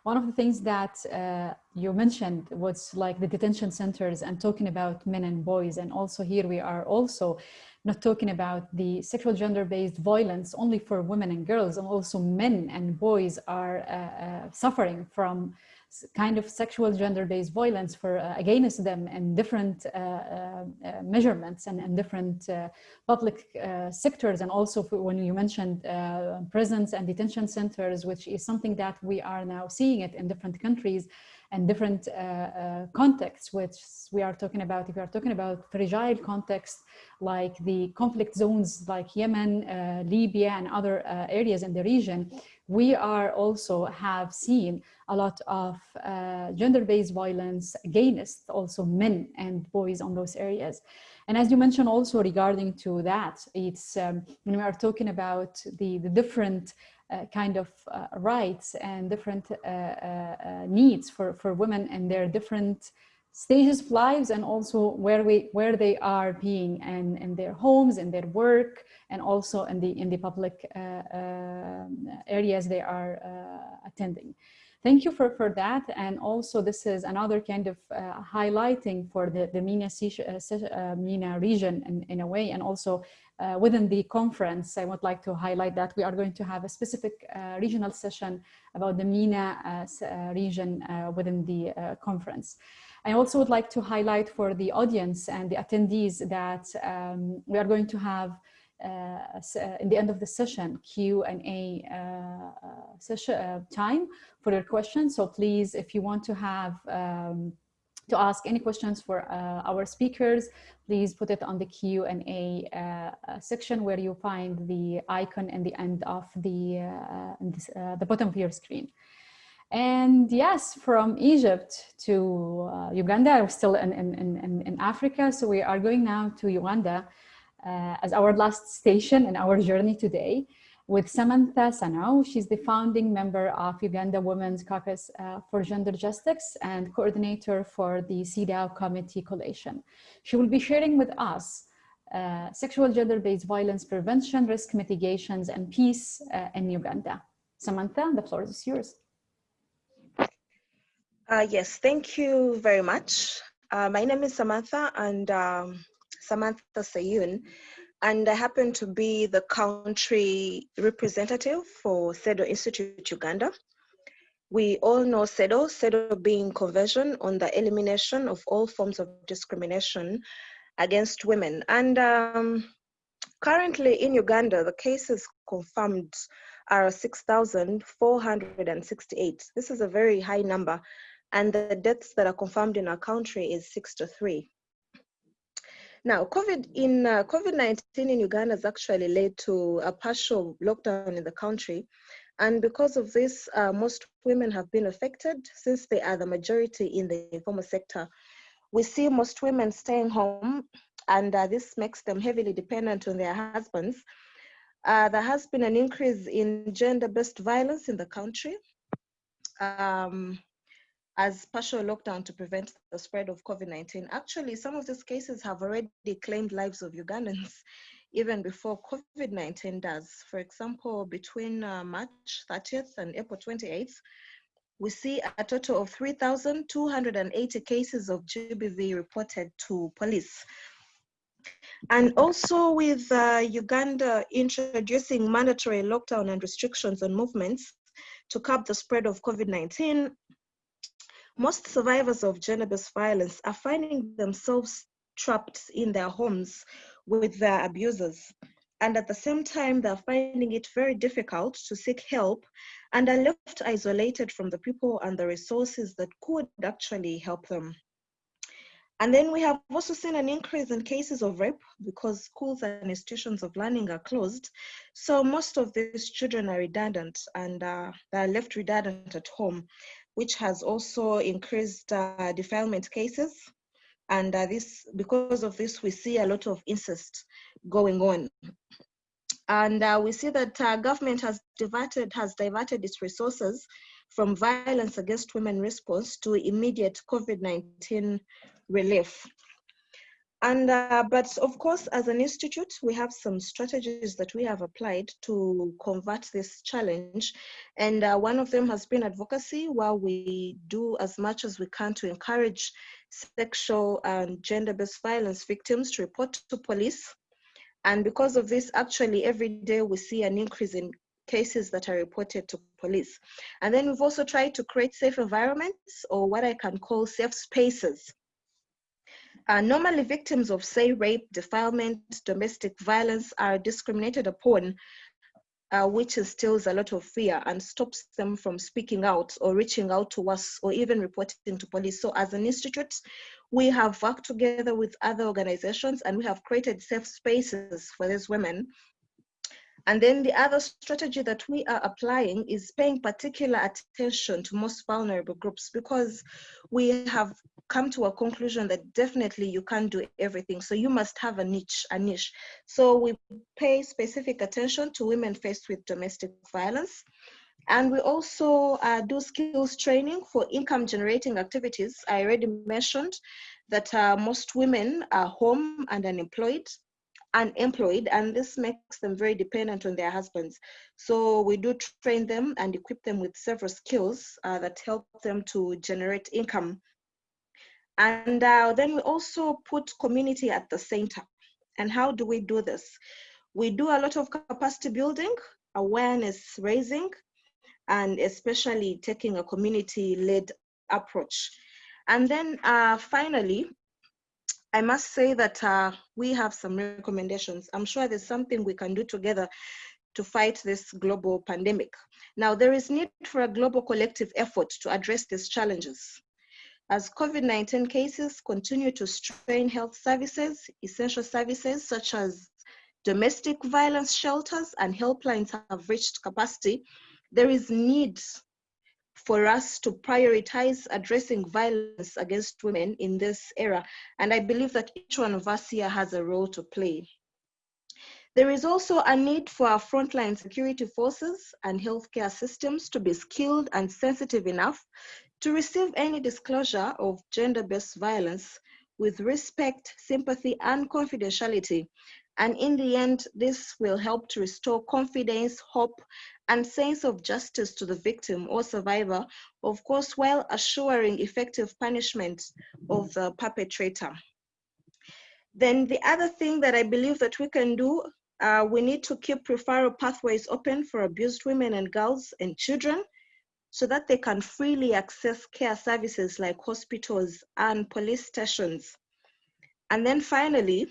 one of the things that uh, you mentioned was like the detention centers and talking about men and boys, and also here we are also not talking about the sexual gender-based violence only for women and girls, and also men and boys are uh, uh, suffering from kind of sexual gender-based violence for uh, against them and different uh, uh, measurements and, and different uh, public sectors. And also when you mentioned prisons and detention centers which is something that we are now seeing it in different countries and different uh, uh, contexts, which we are talking about. If we are talking about fragile contexts like the conflict zones like Yemen, uh, Libya, and other uh, areas in the region, we are also have seen a lot of uh, gender-based violence against also men and boys on those areas. And as you mentioned also regarding to that, it's um, when we are talking about the, the different uh, kind of uh, rights and different uh, uh, needs for, for women and their different stages of lives and also where we where they are being and in their homes and their work and also in the in the public uh, uh, areas they are uh, attending. Thank you for for that. And also this is another kind of highlighting for the the MENA, MENA region in, in a way and also uh, within the conference, I would like to highlight that we are going to have a specific uh, regional session about the MENA uh, uh region uh, within the uh, conference. I also would like to highlight for the audience and the attendees that um, we are going to have in the end of the session Q&A session time for your questions. So please, if you want to have um, to ask any questions for uh, our speakers, please put it on the Q&A uh, section where you find the icon in the end of the, uh, this, uh, the bottom of your screen. And yes, from Egypt to uh, Uganda, we're still in, in, in, in, Africa. So we are going now to Uganda uh, as our last station in our journey today with Samantha Sanau. She's the founding member of Uganda Women's Caucus uh, for Gender Justice and coordinator for the CEDAW Committee Coalition. She will be sharing with us uh, sexual gender-based violence prevention, risk mitigations, and peace uh, in Uganda. Samantha, the floor is yours. Uh, yes, thank you very much. Uh, my name is Samantha and um, Samantha Sayun and I happen to be the country representative for CEDAW Institute Uganda. We all know CEDAW, CEDAW being Convention on the Elimination of All Forms of Discrimination Against Women. And um, currently in Uganda, the cases confirmed are 6,468. This is a very high number. And the deaths that are confirmed in our country is 63. Now, COVID in uh, COVID-19 in Uganda has actually led to a partial lockdown in the country. And because of this, uh, most women have been affected since they are the majority in the informal sector. We see most women staying home and uh, this makes them heavily dependent on their husbands. Uh, there has been an increase in gender-based violence in the country. Um, as partial lockdown to prevent the spread of COVID-19. Actually, some of these cases have already claimed lives of Ugandans even before COVID-19 does. For example, between uh, March 30th and April 28th, we see a total of 3,280 cases of GBV reported to police. And also with uh, Uganda introducing mandatory lockdown and restrictions on movements to curb the spread of COVID-19, most survivors of gender-based violence are finding themselves trapped in their homes with their abusers. And at the same time, they're finding it very difficult to seek help and are left isolated from the people and the resources that could actually help them. And then we have also seen an increase in cases of rape because schools and institutions of learning are closed. So most of these children are redundant and uh, they're left redundant at home which has also increased uh, defilement cases. And uh, this, because of this, we see a lot of incest going on. And uh, we see that uh, government has diverted, has diverted its resources from violence against women response to immediate COVID-19 relief. And, uh, but of course, as an institute, we have some strategies that we have applied to convert this challenge. And uh, one of them has been advocacy, where we do as much as we can to encourage sexual and gender-based violence victims to report to police. And because of this, actually, every day we see an increase in cases that are reported to police. And then we've also tried to create safe environments, or what I can call safe spaces uh, normally victims of say rape, defilement, domestic violence are discriminated upon, uh, which instills a lot of fear and stops them from speaking out or reaching out to us or even reporting to police. So as an institute, we have worked together with other organizations and we have created safe spaces for these women and then the other strategy that we are applying is paying particular attention to most vulnerable groups because we have come to a conclusion that definitely you can't do everything. So you must have a niche, a niche. So we pay specific attention to women faced with domestic violence. And we also uh, do skills training for income generating activities. I already mentioned that uh, most women are home and unemployed unemployed and this makes them very dependent on their husbands. So we do train them and equip them with several skills uh, that help them to generate income. And uh, then we also put community at the center. And how do we do this? We do a lot of capacity building, awareness raising, and especially taking a community-led approach. And then uh, finally, I must say that uh, we have some recommendations. I'm sure there's something we can do together to fight this global pandemic. Now, there is need for a global collective effort to address these challenges. As COVID-19 cases continue to strain health services, essential services such as domestic violence shelters and helplines have reached capacity, there is need for us to prioritize addressing violence against women in this era. And I believe that each one of us here has a role to play. There is also a need for our frontline security forces and healthcare systems to be skilled and sensitive enough to receive any disclosure of gender-based violence with respect, sympathy, and confidentiality. And in the end, this will help to restore confidence, hope, and sense of justice to the victim or survivor, of course, while assuring effective punishment of the perpetrator. Then the other thing that I believe that we can do, uh, we need to keep referral pathways open for abused women and girls and children so that they can freely access care services like hospitals and police stations. And then finally,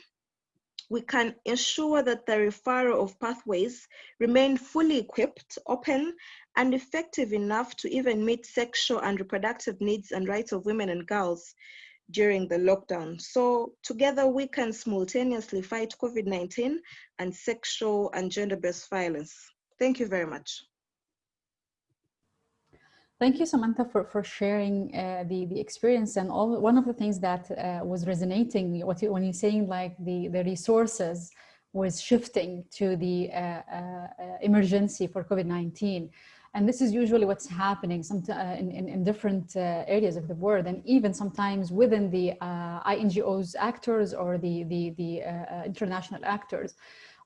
we can ensure that the referral of pathways remain fully equipped, open, and effective enough to even meet sexual and reproductive needs and rights of women and girls during the lockdown. So together we can simultaneously fight COVID-19 and sexual and gender-based violence. Thank you very much. Thank you, Samantha, for, for sharing uh, the, the experience and all. One of the things that uh, was resonating what you, when you're saying like the, the resources was shifting to the uh, uh emergency for COVID-19. And this is usually what's happening some, uh, in, in, in, different uh, areas of the world and even sometimes within the INGOs actors or the, the, the international actors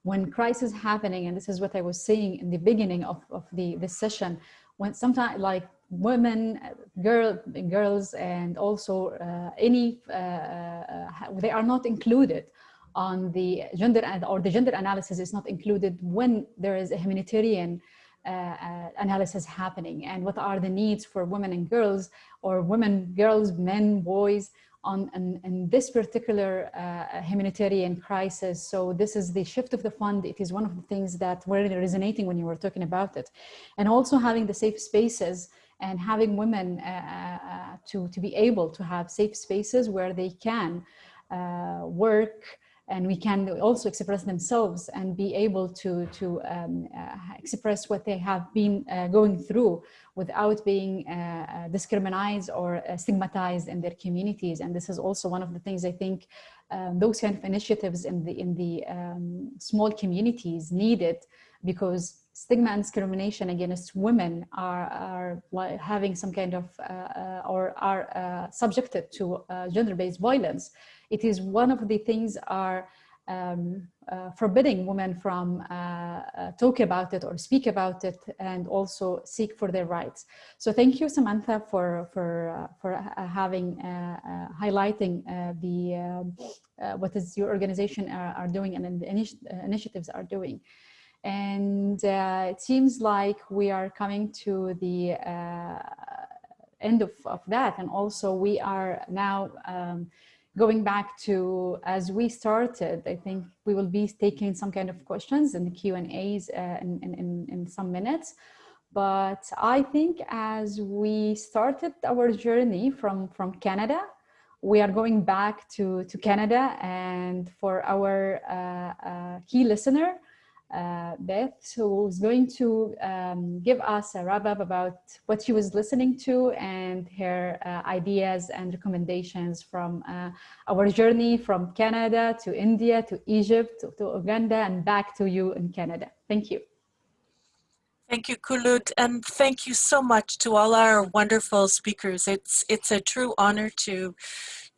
when crisis happening, and this is what I was saying in the beginning of, of the, the session, when sometimes like women, girl, girls, and also uh, any, uh, uh, they are not included on the gender or the gender analysis is not included when there is a humanitarian uh, analysis happening and what are the needs for women and girls or women, girls, men, boys on in, this particular humanitarian crisis. So this is the shift of the fund. It is one of the things that were resonating when you were talking about it. And also having the safe spaces and having women uh, uh, uh, to, to be able to have safe spaces where they can work and we can also express themselves and be able to, to um, uh, express what they have been uh, going through without being uh, discriminated or stigmatized in their communities. And this is also one of the things I think um, those kind of initiatives in the, in the um, small communities needed because stigma and discrimination against women are, are having some kind of uh, uh, or are uh, subjected to uh, gender-based violence, it is one of the things are um, uh, forbidding women from uh, talk about it or speak about it and also seek for their rights. So thank you, Samantha, for for for having highlighting the um, what is your organization are, are doing and the initi initiatives are doing. And uh, it seems like we are coming to the uh, end of, of that. And also we are now um, going back to, as we started, I think we will be taking some kind of questions in the Q&As uh, in, in, in some minutes. But I think as we started our journey from, from Canada, we are going back to, to Canada and for our uh, uh, key listener, uh, Beth, who is going to um, give us a wrap up about what she was listening to and her uh, ideas and recommendations from uh, our journey from Canada to India to Egypt to, to, Uganda and back to you in Canada. Thank you. Thank you, Khulud, and thank you so much to all our wonderful speakers. It's it's a true honor to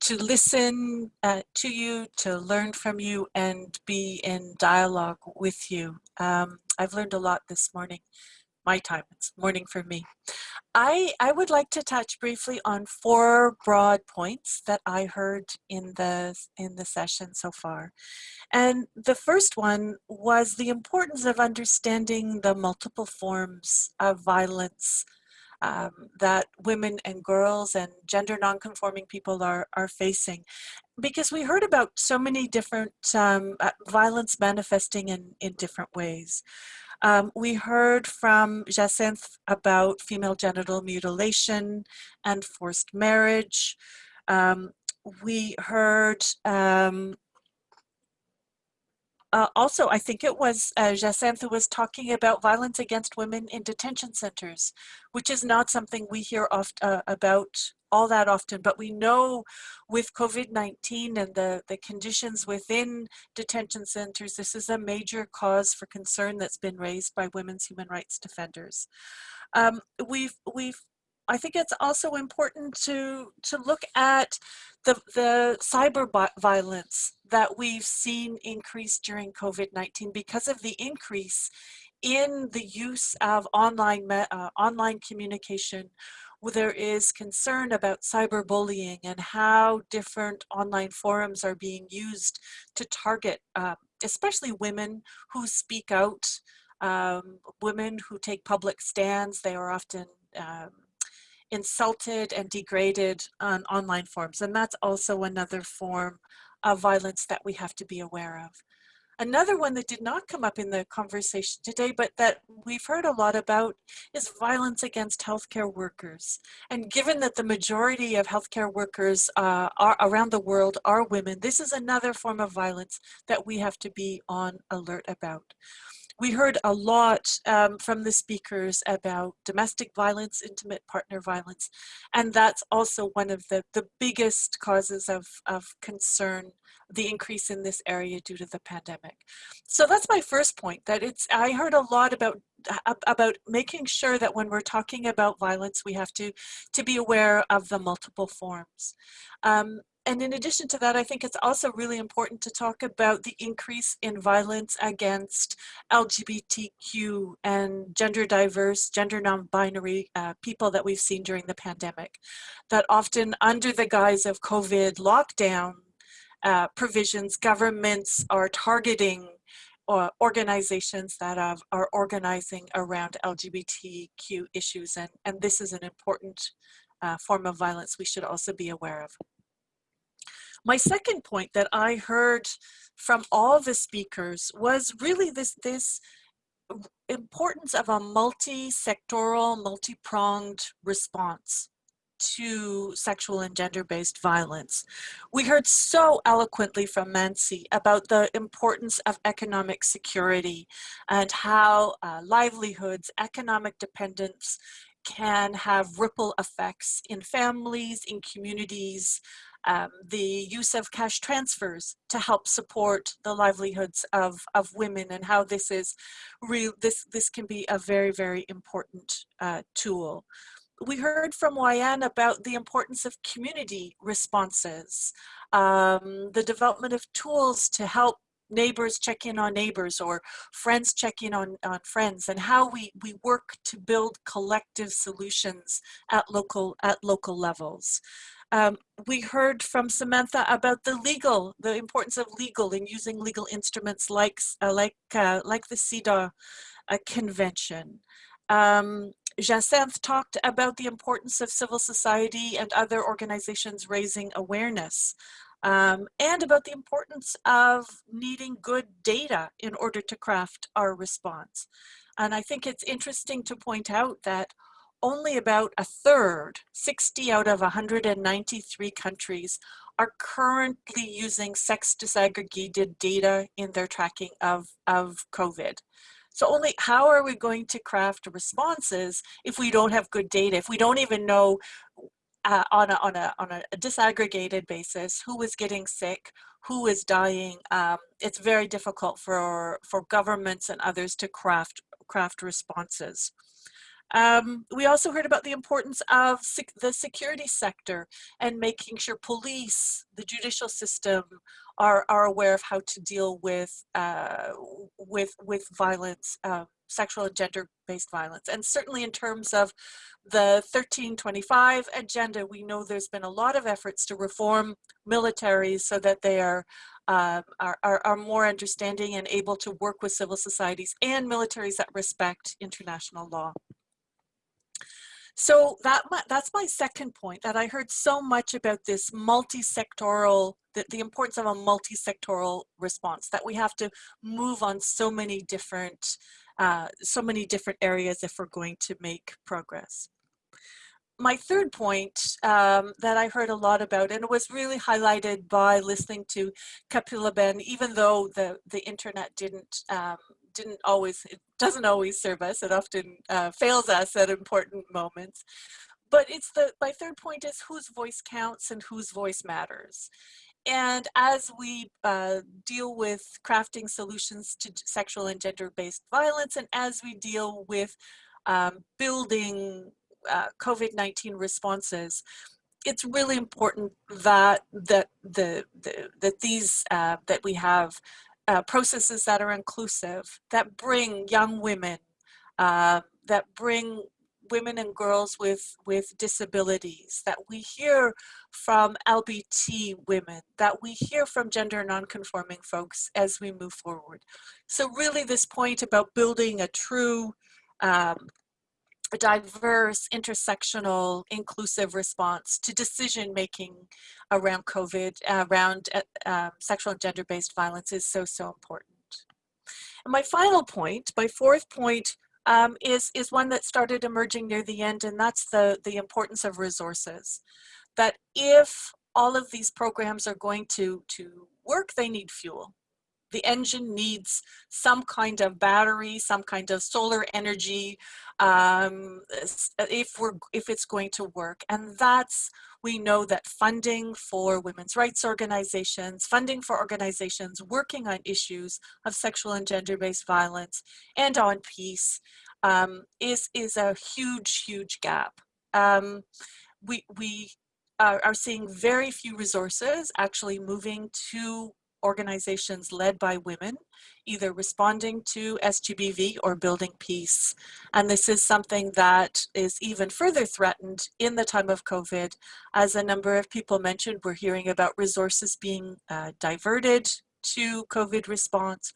to listen uh, to you, to learn from you, and be in dialogue with you. Um, I've learned a lot this morning. My time, it's morning for me. I, I would like to touch briefly on four broad points that I heard in the, in the session so far. And the first one was the importance of understanding the multiple forms of violence um, that women and girls and gender nonconforming people are, are facing. Because we heard about so many different um, uh, violence manifesting in, in different ways. Um, we heard from Jacinth about female genital mutilation and forced marriage. Um, we heard um, uh, also, I think it was uh, Jacinthe was talking about violence against women in detention centers, which is not something we hear oft, uh, about all that often, but we know with COVID-19 and the, the conditions within detention centers, this is a major cause for concern that's been raised by women's human rights defenders. Um, we've, we've I think it's also important to to look at the the cyber violence that we've seen increase during COVID-19 because of the increase in the use of online uh, online communication. There is concern about cyberbullying and how different online forums are being used to target uh, especially women who speak out um, women who take public stands. They are often um, insulted and degraded on online forums. And that's also another form of violence that we have to be aware of. Another one that did not come up in the conversation today, but that we've heard a lot about is violence against healthcare workers. And given that the majority of healthcare workers uh, are around the world are women, this is another form of violence that we have to be on alert about. We heard a lot um, from the speakers about domestic violence, intimate partner violence, and that's also one of the, the biggest causes of, of concern, the increase in this area due to the pandemic. So that's my first point, that it's, I heard a lot about about making sure that when we're talking about violence, we have to, to be aware of the multiple forms. Um, and in addition to that, I think it's also really important to talk about the increase in violence against LGBTQ and gender diverse, gender non-binary uh, people that we've seen during the pandemic. That often under the guise of COVID lockdown uh, provisions, governments are targeting uh, organizations that have, are organizing around LGBTQ issues. And, and this is an important uh, form of violence we should also be aware of. My second point that I heard from all the speakers was really this, this importance of a multi-sectoral, multi-pronged response to sexual and gender-based violence. We heard so eloquently from Mansi about the importance of economic security and how uh, livelihoods, economic dependence can have ripple effects in families, in communities, um, the use of cash transfers to help support the livelihoods of, of women and how this is real, this, this can be a very, very important uh, tool. We heard from Wayan about the importance of community responses, um, the development of tools to help neighbors check in on neighbors or friends check in on, on friends and how we, we work to build collective solutions at local, at local levels. Um, we heard from Samantha about the legal, the importance of legal and using legal instruments like, uh, like, uh, like the CEDAW uh, convention. Um, Jacinth talked about the importance of civil society and other organizations raising awareness um, and about the importance of needing good data in order to craft our response. And I think it's interesting to point out that only about a third, 60 out of 193 countries, are currently using sex disaggregated data in their tracking of, of COVID. So only how are we going to craft responses if we don't have good data, if we don't even know uh, on, a, on, a, on a disaggregated basis who is getting sick, who is dying. Um, it's very difficult for, for governments and others to craft, craft responses. Um, we also heard about the importance of sec the security sector and making sure police, the judicial system are, are aware of how to deal with, uh, with, with violence, uh, sexual and gender-based violence. And certainly in terms of the 1325 agenda, we know there's been a lot of efforts to reform militaries so that they are uh, are, are, are, more understanding and able to work with civil societies and militaries that respect international law. So that that's my second point that I heard so much about this multi-sectoral, the, the importance of a multi-sectoral response, that we have to move on so many different, uh, so many different areas if we're going to make progress. My third point um, that I heard a lot about, and it was really highlighted by listening to Kapila Ben, even though the, the internet didn't um, didn't always, it doesn't always serve us. It often uh, fails us at important moments. But it's the, my third point is whose voice counts and whose voice matters. And as we uh, deal with crafting solutions to sexual and gender-based violence, and as we deal with um, building uh, COVID-19 responses, it's really important that that the, the that these uh, that we have uh, processes that are inclusive, that bring young women, uh, that bring women and girls with, with disabilities, that we hear from LBT women, that we hear from gender nonconforming folks as we move forward. So really this point about building a true um, a diverse, intersectional, inclusive response to decision making around COVID, around uh, um, sexual and gender-based violence is so, so important. And my final point, my fourth point, um, is, is one that started emerging near the end, and that's the, the importance of resources. That if all of these programs are going to, to work, they need fuel the engine needs some kind of battery, some kind of solar energy, um, if we're if it's going to work. And that's we know that funding for women's rights organizations, funding for organizations working on issues of sexual and gender-based violence and on peace um, is is a huge huge gap. Um, we we are, are seeing very few resources actually moving to organizations led by women, either responding to SGBV or building peace. And this is something that is even further threatened in the time of COVID. As a number of people mentioned, we're hearing about resources being uh, diverted to COVID response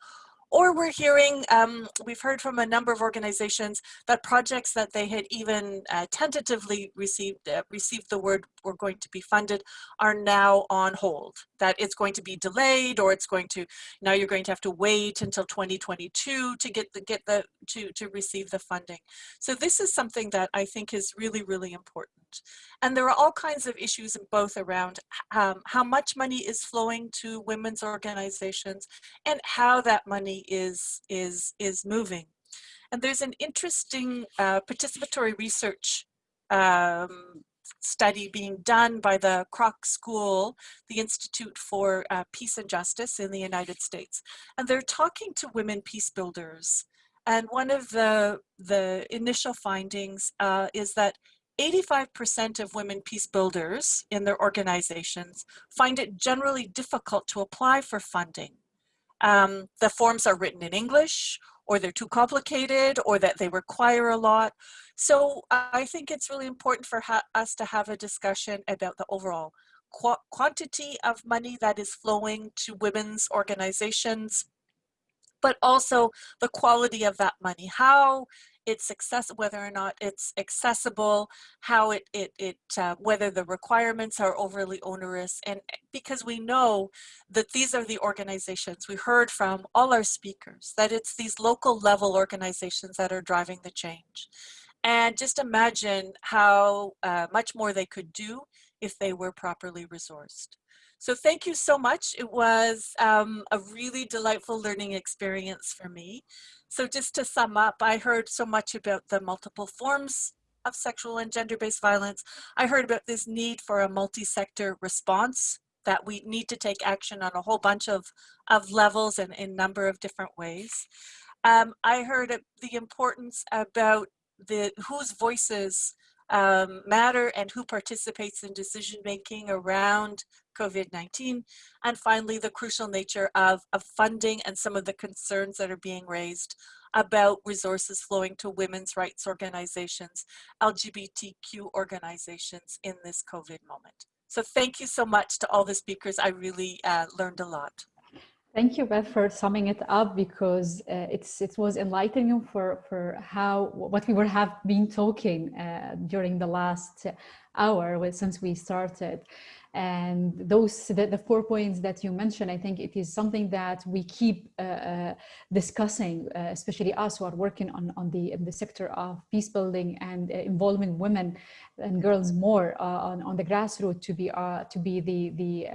or we're hearing, um, we've heard from a number of organizations that projects that they had even uh, tentatively received, uh, received the word were going to be funded are now on hold, that it's going to be delayed or it's going to, now you're going to have to wait until 2022 to get the, get the, to, to receive the funding. So this is something that I think is really, really important. And there are all kinds of issues in both around um, how much money is flowing to women's organizations and how that money is, is, is moving. And there's an interesting uh, participatory research um, study being done by the Kroc School, the Institute for uh, Peace and Justice in the United States. And they're talking to women peace builders. And one of the, the initial findings uh, is that 85% of women peace builders in their organizations find it generally difficult to apply for funding. Um, the forms are written in English or they're too complicated or that they require a lot. So I think it's really important for us to have a discussion about the overall qu quantity of money that is flowing to women's organizations, but also the quality of that money. How it's accessible, whether or not it's accessible, how it, it, it uh, whether the requirements are overly onerous. And eh, because we know that these are the organizations, we heard from all our speakers, that it's these local level organizations that are driving the change. And just imagine how uh, much more they could do if they were properly resourced. So thank you so much. It was um, a really delightful learning experience for me. So just to sum up, I heard so much about the multiple forms of sexual and gender-based violence. I heard about this need for a multi-sector response, that we need to take action on a whole bunch of, of levels and in a number of different ways. Um, I heard the importance about the whose voices um, matter and who participates in decision making around COVID-19. And finally, the crucial nature of, of funding and some of the concerns that are being raised about resources flowing to women's rights organizations, LGBTQ organizations in this COVID moment. So thank you so much to all the speakers. I really uh, learned a lot. Thank you, Beth, for summing it up because uh, it's it was enlightening for for how what we were have been talking uh, during the last hour since we started. And those, the, the, four points that you mentioned, I think it is something that we keep uh, uh, discussing, uh, especially us who are working on, on the, in the sector of peace building and uh, involving women and girls more on, on the grassroots to be, to be the, the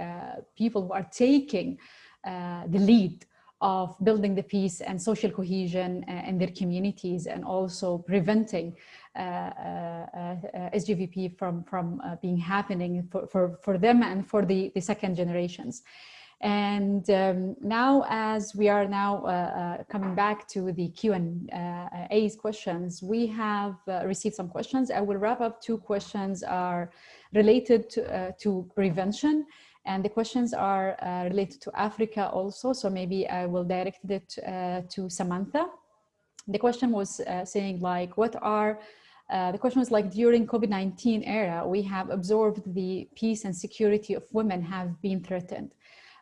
people who are taking the lead of building the peace and social cohesion in their communities and also preventing uh, uh, uh, SGBV from, from being happening for, for, for them and for the, the second generations. And um, now as we are now uh, uh, coming back to the Q&A's questions, we have uh, received some questions. I will wrap up two questions are related to, to prevention and the questions are related to Africa also. So maybe I will direct it to Samantha. The question was saying like, what are uh, the question was like during COVID-19 era, we have observed the peace and security of women have been threatened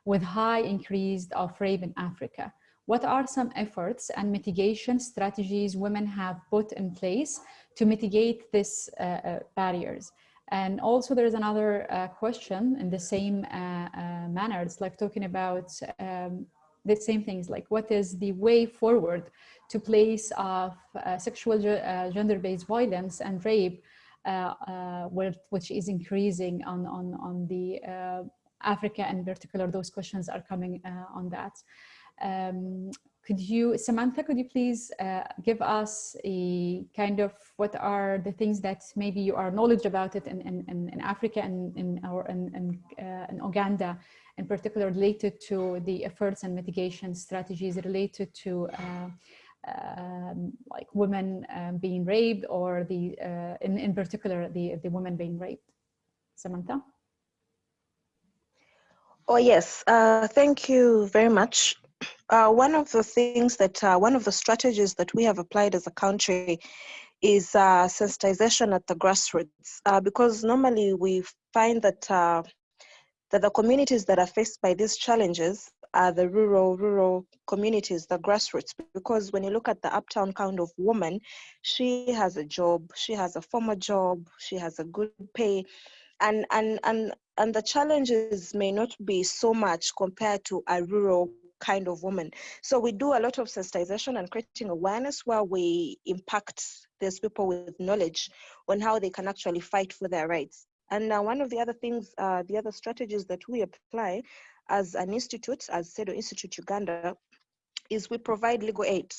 with high increase of rape in Africa. What are some efforts and mitigation strategies women have put in place to mitigate these uh, uh, barriers? And also there's another uh, question in the same uh, uh, manner. It's like talking about um, the same things, like what is the way forward to place of uh, sexual uh, gender-based violence and rape, uh, which is increasing on, on, on the Africa in particular, those questions are coming on that. Um, could you, Samantha, could you please uh, give us a kind of what are the things that maybe you are knowledge about it in, in, in Africa and in, our, in, uh, in Uganda, in particular related to the efforts and mitigation strategies related to uh, um, like women um, being raped or the, uh, in, in particular, the, the women being raped. Samantha? Oh, yes. Uh, thank you very much. Uh, one of the things that, uh, one of the strategies that we have applied as a country is uh, sensitization at the grassroots, uh, because normally we find that uh, that the communities that are faced by these challenges are the rural, rural communities, the grassroots, because when you look at the uptown kind of woman, she has a job, she has a former job, she has a good pay, and and and and the challenges may not be so much compared to a rural kind of woman. So we do a lot of sensitization and creating awareness where we impact these people with knowledge on how they can actually fight for their rights. And uh, one of the other things, uh, the other strategies that we apply as an institute, as CEDAW Institute Uganda, is we provide legal aid.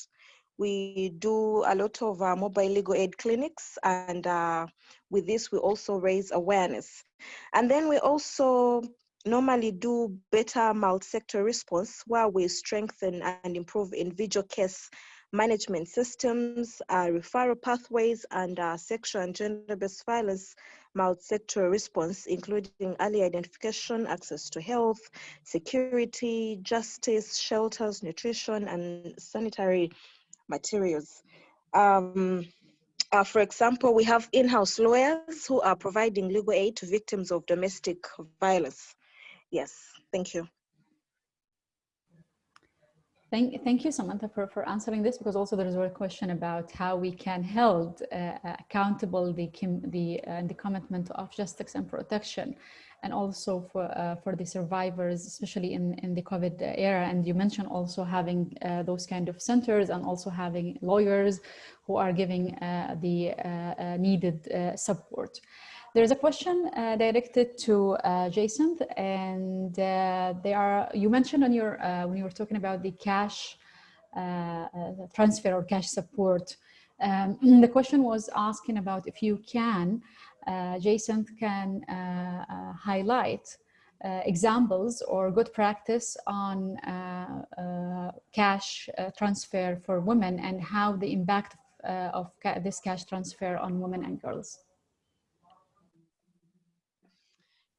We do a lot of uh, mobile legal aid clinics, and uh, with this, we also raise awareness. And then we also normally do better multi-sector response where we strengthen and improve individual case management systems, uh, referral pathways, and uh, sexual and gender-based violence multi-sector response, including early identification, access to health, security, justice, shelters, nutrition, and sanitary materials. Um, uh, for example, we have in-house lawyers who are providing legal aid to victims of domestic violence. Yes, thank you. Thank, thank you, Samantha, for, for answering this, because also there is a question about how we can hold uh, accountable the, the, uh, the commitment of justice and protection, and also for, uh, for the survivors, especially in, in the COVID era. And you mentioned also having uh, those kind of centers and also having lawyers who are giving uh, the uh, needed support. There's a question uh, directed to uh, Jason, and uh, they are. You mentioned on your uh, when you were talking about the cash uh, uh, transfer or cash support. Um, the question was asking about if you can, Jason can highlight examples or good practice on cash transfer for women and how the impact of ca this cash transfer on women and girls.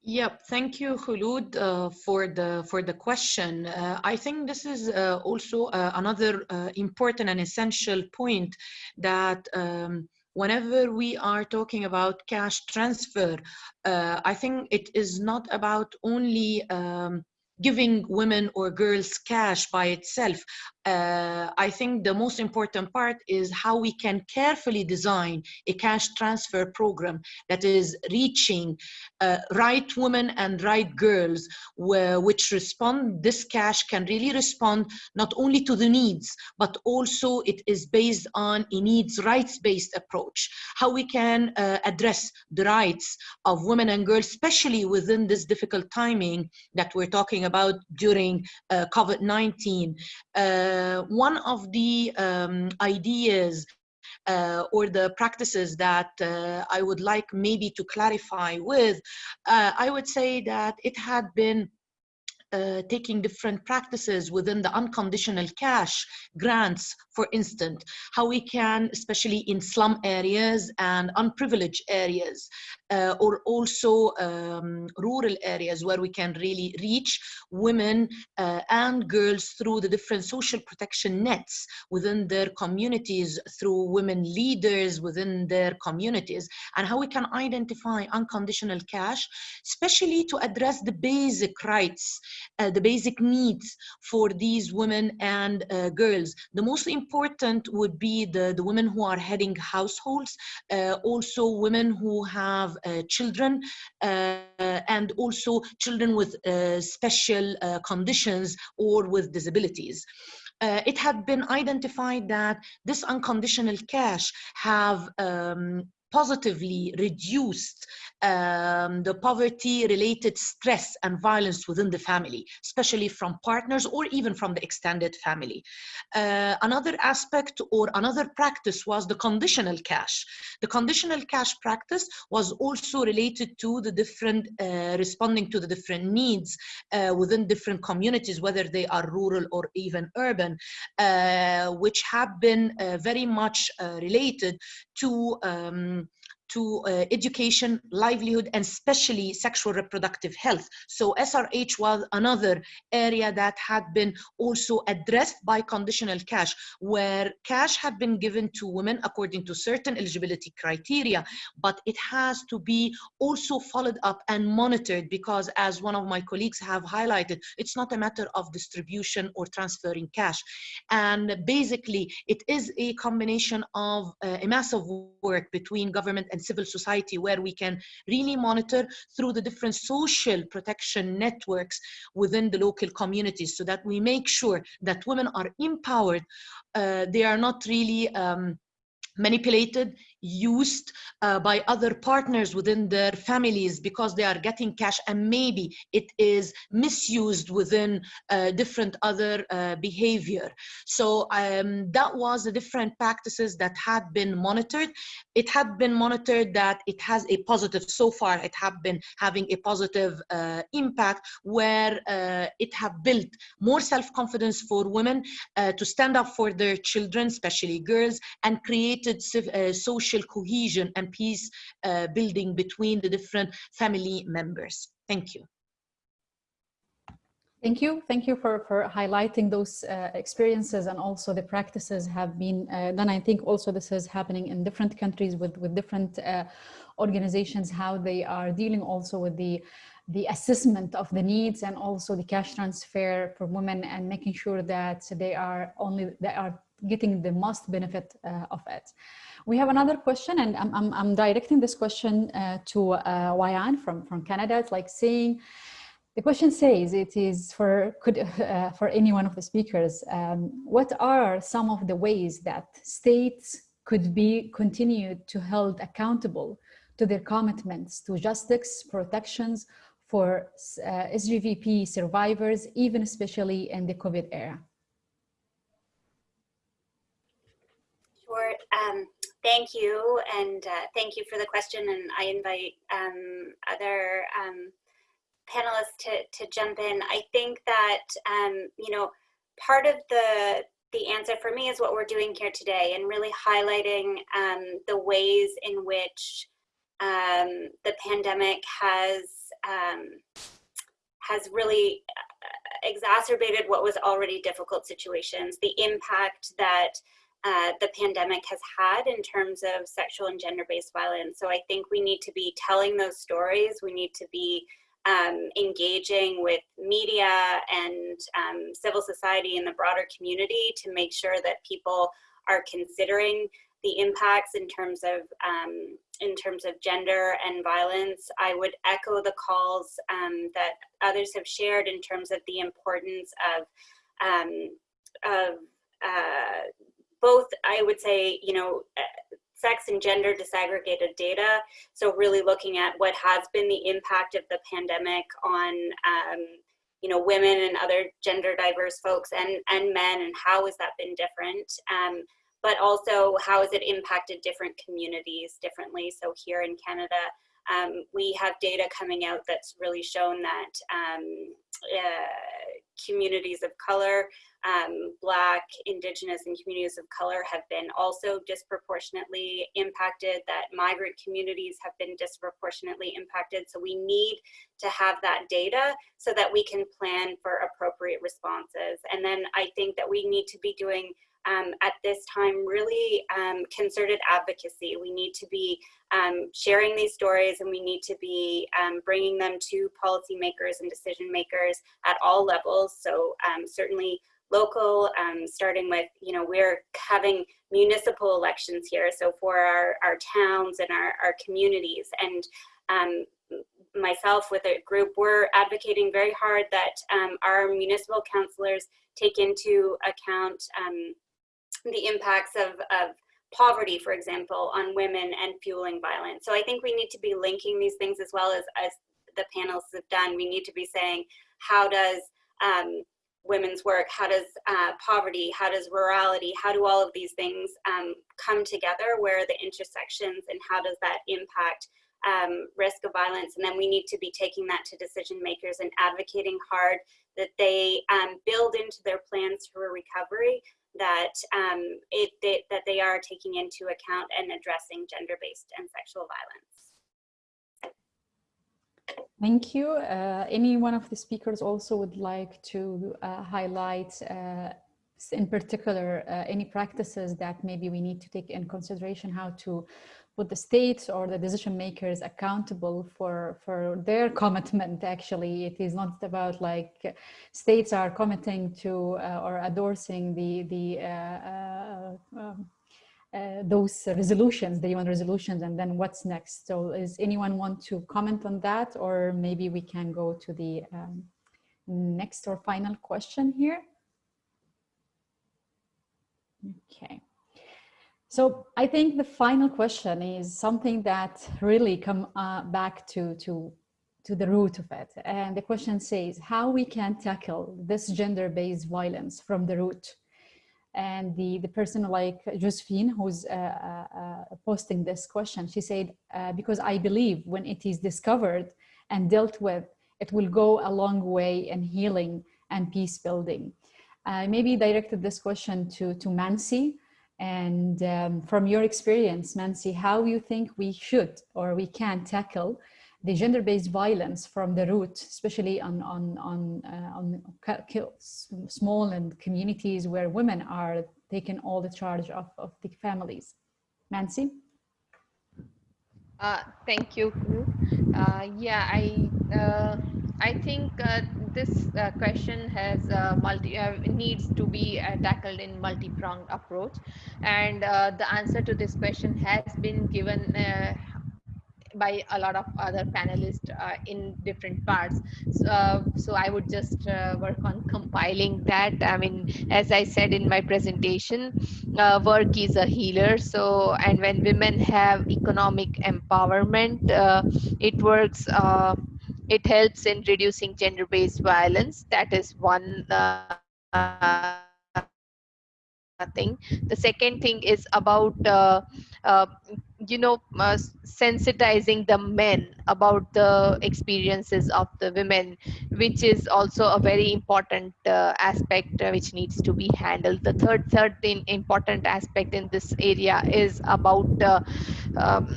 Yep, thank you, Khulud, uh, for the for the question. Uh, I think this is uh, also uh, another uh, important and essential point that um, whenever we are talking about cash transfer, uh, I think it is not about only um, giving women or girls cash by itself. Uh, I think the most important part is how we can carefully design a cash transfer program that is reaching uh, right women and right girls where, which respond, this cash can really respond not only to the needs, but also it is based on a needs rights-based approach. How we can uh, address the rights of women and girls, especially within this difficult timing that we're talking about during uh, COVID-19. Uh, one of the um, ideas uh, or the practices that uh, I would like maybe to clarify with, uh, I would say that it had been uh, taking different practices within the unconditional cash grants, for instance, how we can, especially in slum areas and unprivileged areas, uh, or also um, rural areas where we can really reach women uh, and girls through the different social protection nets within their communities, through women leaders within their communities, and how we can identify unconditional cash, especially to address the basic rights, uh, the basic needs for these women and uh, girls. The most important would be the, the women who are heading households, uh, also women who have uh, children uh, and also children with uh, special conditions or with disabilities. Uh, it had been identified that this unconditional cash have um, positively reduced um, the poverty-related stress and violence within the family, especially from partners or even from the extended family. Uh, another aspect or another practice was the conditional cash. The conditional cash practice was also related to the different, uh, responding to the different needs uh, within different communities, whether they are rural or even urban, uh, which have been uh, very much uh, related to um, to uh, education, livelihood, and especially sexual reproductive health. So SRH was another area that had been also addressed by conditional cash, where cash had been given to women according to certain eligibility criteria, but it has to be also followed up and monitored because as one of my colleagues have highlighted, it's not a matter of distribution or transferring cash. And basically, it is a combination of uh, a massive work between government and and civil society where we can really monitor through the different social protection networks within the local communities so that we make sure that women are empowered. Uh, they are not really um, manipulated, used uh, by other partners within their families because they are getting cash and maybe it is misused within uh, different other uh, behavior. So um, that was the different practices that had been monitored. It had been monitored that it has a positive, so far it had been having a positive uh, impact where uh, it have built more self-confidence for women uh, to stand up for their children, especially girls, and created social social cohesion and peace uh, building between the different family members. Thank you. Thank you. Thank you for, for highlighting those uh, experiences and also the practices have been uh, done. I think also this is happening in different countries with, with different uh, organizations, how they are dealing also with the the assessment of the needs and also the cash transfer for women and making sure that they are only they are getting the most benefit uh, of it. We have another question and I'm, I'm, I'm directing this question uh, to uh, Wayan from, from Canada. It's like saying, the question says it is for could uh, for any one of the speakers. Um, what are some of the ways that states could be continued to held accountable to their commitments to justice, protections for uh, SGBV survivors, even especially in the COVID era? Sure. Um, thank you, and uh, thank you for the question. And I invite um, other um, panelists to, to jump in. I think that, um, you know, part of the the answer for me is what we're doing here today and really highlighting um, the ways in which um, the pandemic has has really uh, exacerbated what was already difficult situations, the impact that uh, the pandemic has had in terms of sexual and gender-based violence. So I think we need to be telling those stories. We need to be um, engaging with media and um, civil society and the broader community to make sure that people are considering the impacts in terms of um, in terms of gender and violence. I would echo the calls um, that others have shared in terms of the importance of um, of uh, both, I would say, you know, uh, sex and gender disaggregated data. So really looking at what has been the impact of the pandemic on, um, you know, women and other gender diverse folks and, and men and how has that been different. Um, but also how has it impacted different communities differently. So here in Canada, um, we have data coming out that's really shown that uh, communities of color, um, Black, Indigenous, and communities of color have been also disproportionately impacted, that migrant communities have been disproportionately impacted. So we need to have that data so that we can plan for appropriate responses. And then I think that we need to be doing um, at this time really um, concerted advocacy. We need to be um, sharing these stories and we need to be um, bringing them to policymakers and decision makers at all levels. So um, certainly local, um, starting with, you know, we're having municipal elections here. So for our, our towns and our, our communities and myself with a group, we're advocating very hard that our municipal councillors take into account um, the impacts of, of poverty, for example, on women and fueling violence. So I think we need to be linking these things as well as, as the panels have done. We need to be saying, how does um, women's work, how does uh, poverty, how does rurality, how do all of these things um, come together, where are the intersections and how does that impact um, risk of violence? And then we need to be taking that to decision makers and advocating hard that they um, build into their plans for recovery that um, it they, that they are taking into account and addressing gender-based and sexual violence. Thank you. Uh, any one of the speakers also would like to uh, highlight uh, in particular uh, any practices that maybe we need to take in consideration how to put the states or the decision makers accountable for for their commitment actually. It is not about like states are committing to uh, or endorsing the the uh, uh, um, uh, those resolutions the UN resolutions and then what's next. So is anyone want to comment on that? Or maybe we can go to the um, next or final question here? Okay So I think the final question is something that really come uh, back to, to, to the root of it. And the question says how we can tackle this gender-based violence from the root. And the, the person like Josephine, who's uh, uh, uh posting this question, she said, uh, because I believe when it is discovered and dealt with, it will go a long way in healing and peace building. I maybe directed this question to, to Mansi, and um, from your experience, Mansi, how you think we should or we can tackle the gender-based violence from the root, especially on, on, on, uh, on small and communities where women are taking all the charge of, of the families. Mansi? Uh, thank you. Uh, yeah, I uh, I think uh, this uh, question has uh, multi needs to be tackled in multi-pronged approach, and the answer to this question has been given by a lot of other panelists uh, in different parts. So, uh, so I would just uh, work on compiling that. I mean, as I said in my presentation, uh, work is a healer. So, and when women have economic empowerment, uh, it works, uh, it helps in reducing gender-based violence. That is one thing. The second thing is about you know uh, sensitizing the men about the experiences of the women which is also a very important uh, aspect uh, which needs to be handled the third third important aspect in this area is about uh, um,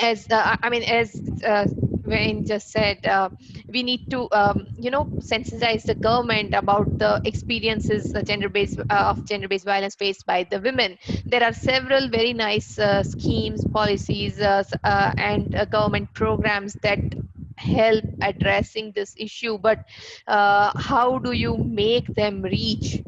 as uh, i mean as uh, Wayne just said, uh, we need to, um, you know, sensitize the government about the experiences uh, gender-based uh, of gender-based violence faced by the women. There are several very nice uh, schemes, policies, uh, uh, and government programs that help addressing this issue. But how do you make them reach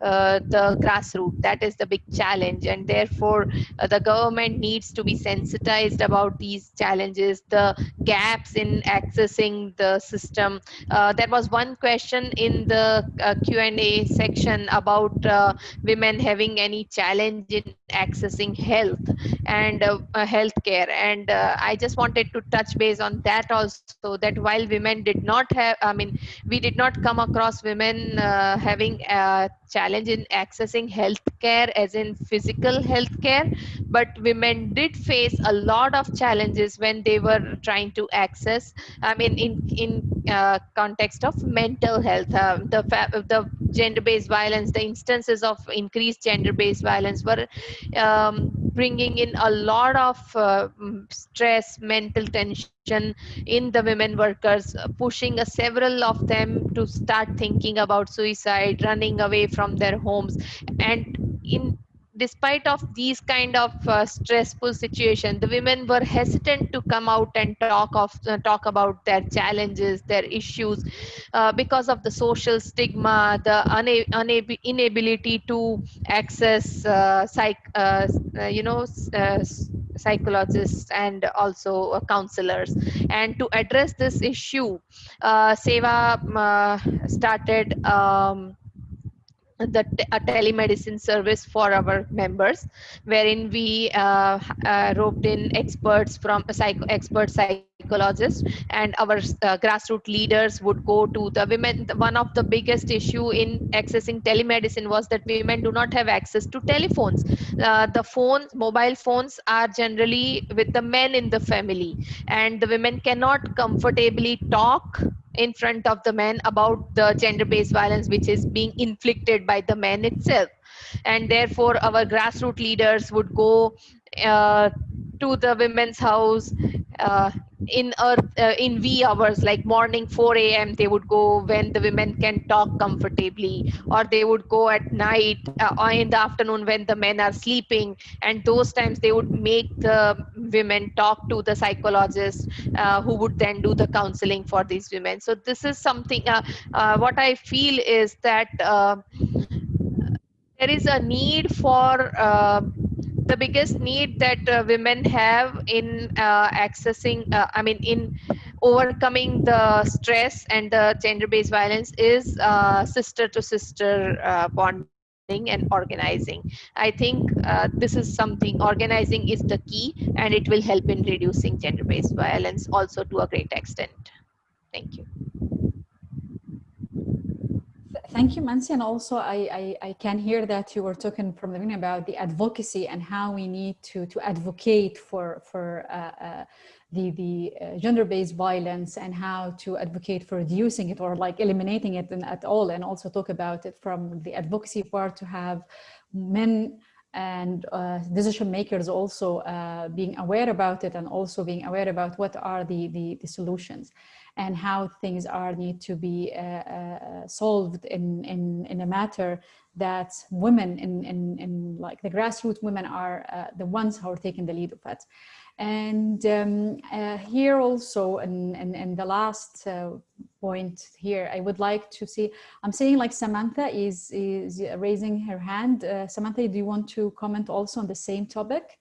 uh, the grassroots. That is the big challenge, and therefore uh, the government needs to be sensitized about these challenges, the gaps in accessing the system. Uh, there was one question in the uh, Q&A section about uh, women having any challenge in accessing health and uh, health care, and I just wanted to touch base on that also. That while women did not have, I mean, we did not come across women having a challenge in accessing healthcare as in physical healthcare but women did face a lot of challenges when they were trying to access i mean in in uh, context of mental health. Uh, the the gender based violence the instances of increased gender based violence were um, bringing in a lot of uh, stress mental tension in the women workers pushing uh, several of them to start thinking about suicide running away from their homes. And in despite of these kind of uh, stressful situation the women were hesitant to come out and talk of uh, talk about their challenges their issues uh, because of the social stigma the una- unab- inability to access uh, psych uh, uh, you know psychologists and also counselors. And to address this issue SEWA started um, the telemedicine service for our members wherein we uh, uh, roped in experts from a psycho expert psychologists and our uh, grassroots leaders would go to the women. One of the biggest issue in accessing telemedicine was that women do not have access to telephones. Uh, the phones mobile phones are generally with the men in the family and the women cannot comfortably talk in front of the men about the gender based violence which is being inflicted by the men itself. And therefore our grassroots leaders would go uh, to the women's house uh, in earth uh, in wee hours like morning 4 a.m they would go when the women can talk comfortably or they would go at night uh, or in the afternoon when the men are sleeping. And those times they would make the women talk to the psychologist uh, who would then do the counseling for these women. So this is something uh, uh, what i feel is that there is a need for the biggest need that uh, women have in uh, accessing, uh, I mean, in overcoming the stress and the gender based violence is sister to sister bonding and organizing. I think uh, this is something, organizing is the key and it will help in reducing gender-based violence also to a great extent. Thank you. Thank you, Mansi. And also, I, I, I, can hear that you were talking from the beginning about the advocacy and how we need to, to advocate for, for uh, uh, the, the uh, gender-based violence and how to advocate for reducing it or like eliminating it in, at all. And also talk about it from the advocacy part to have men and uh, decision makers also uh, being aware about it and also being aware about what are the, the, the solutions and how things are need to be uh, uh, solved in, in, in a matter that women in, in, in like the grassroots women are uh, the ones who are taking the lead of it. And um, uh, here also, in, in, in the last uh, point here, I would like to see, I'm seeing like Samantha is, is raising her hand. Uh, Samantha, do you want to comment also on the same topic?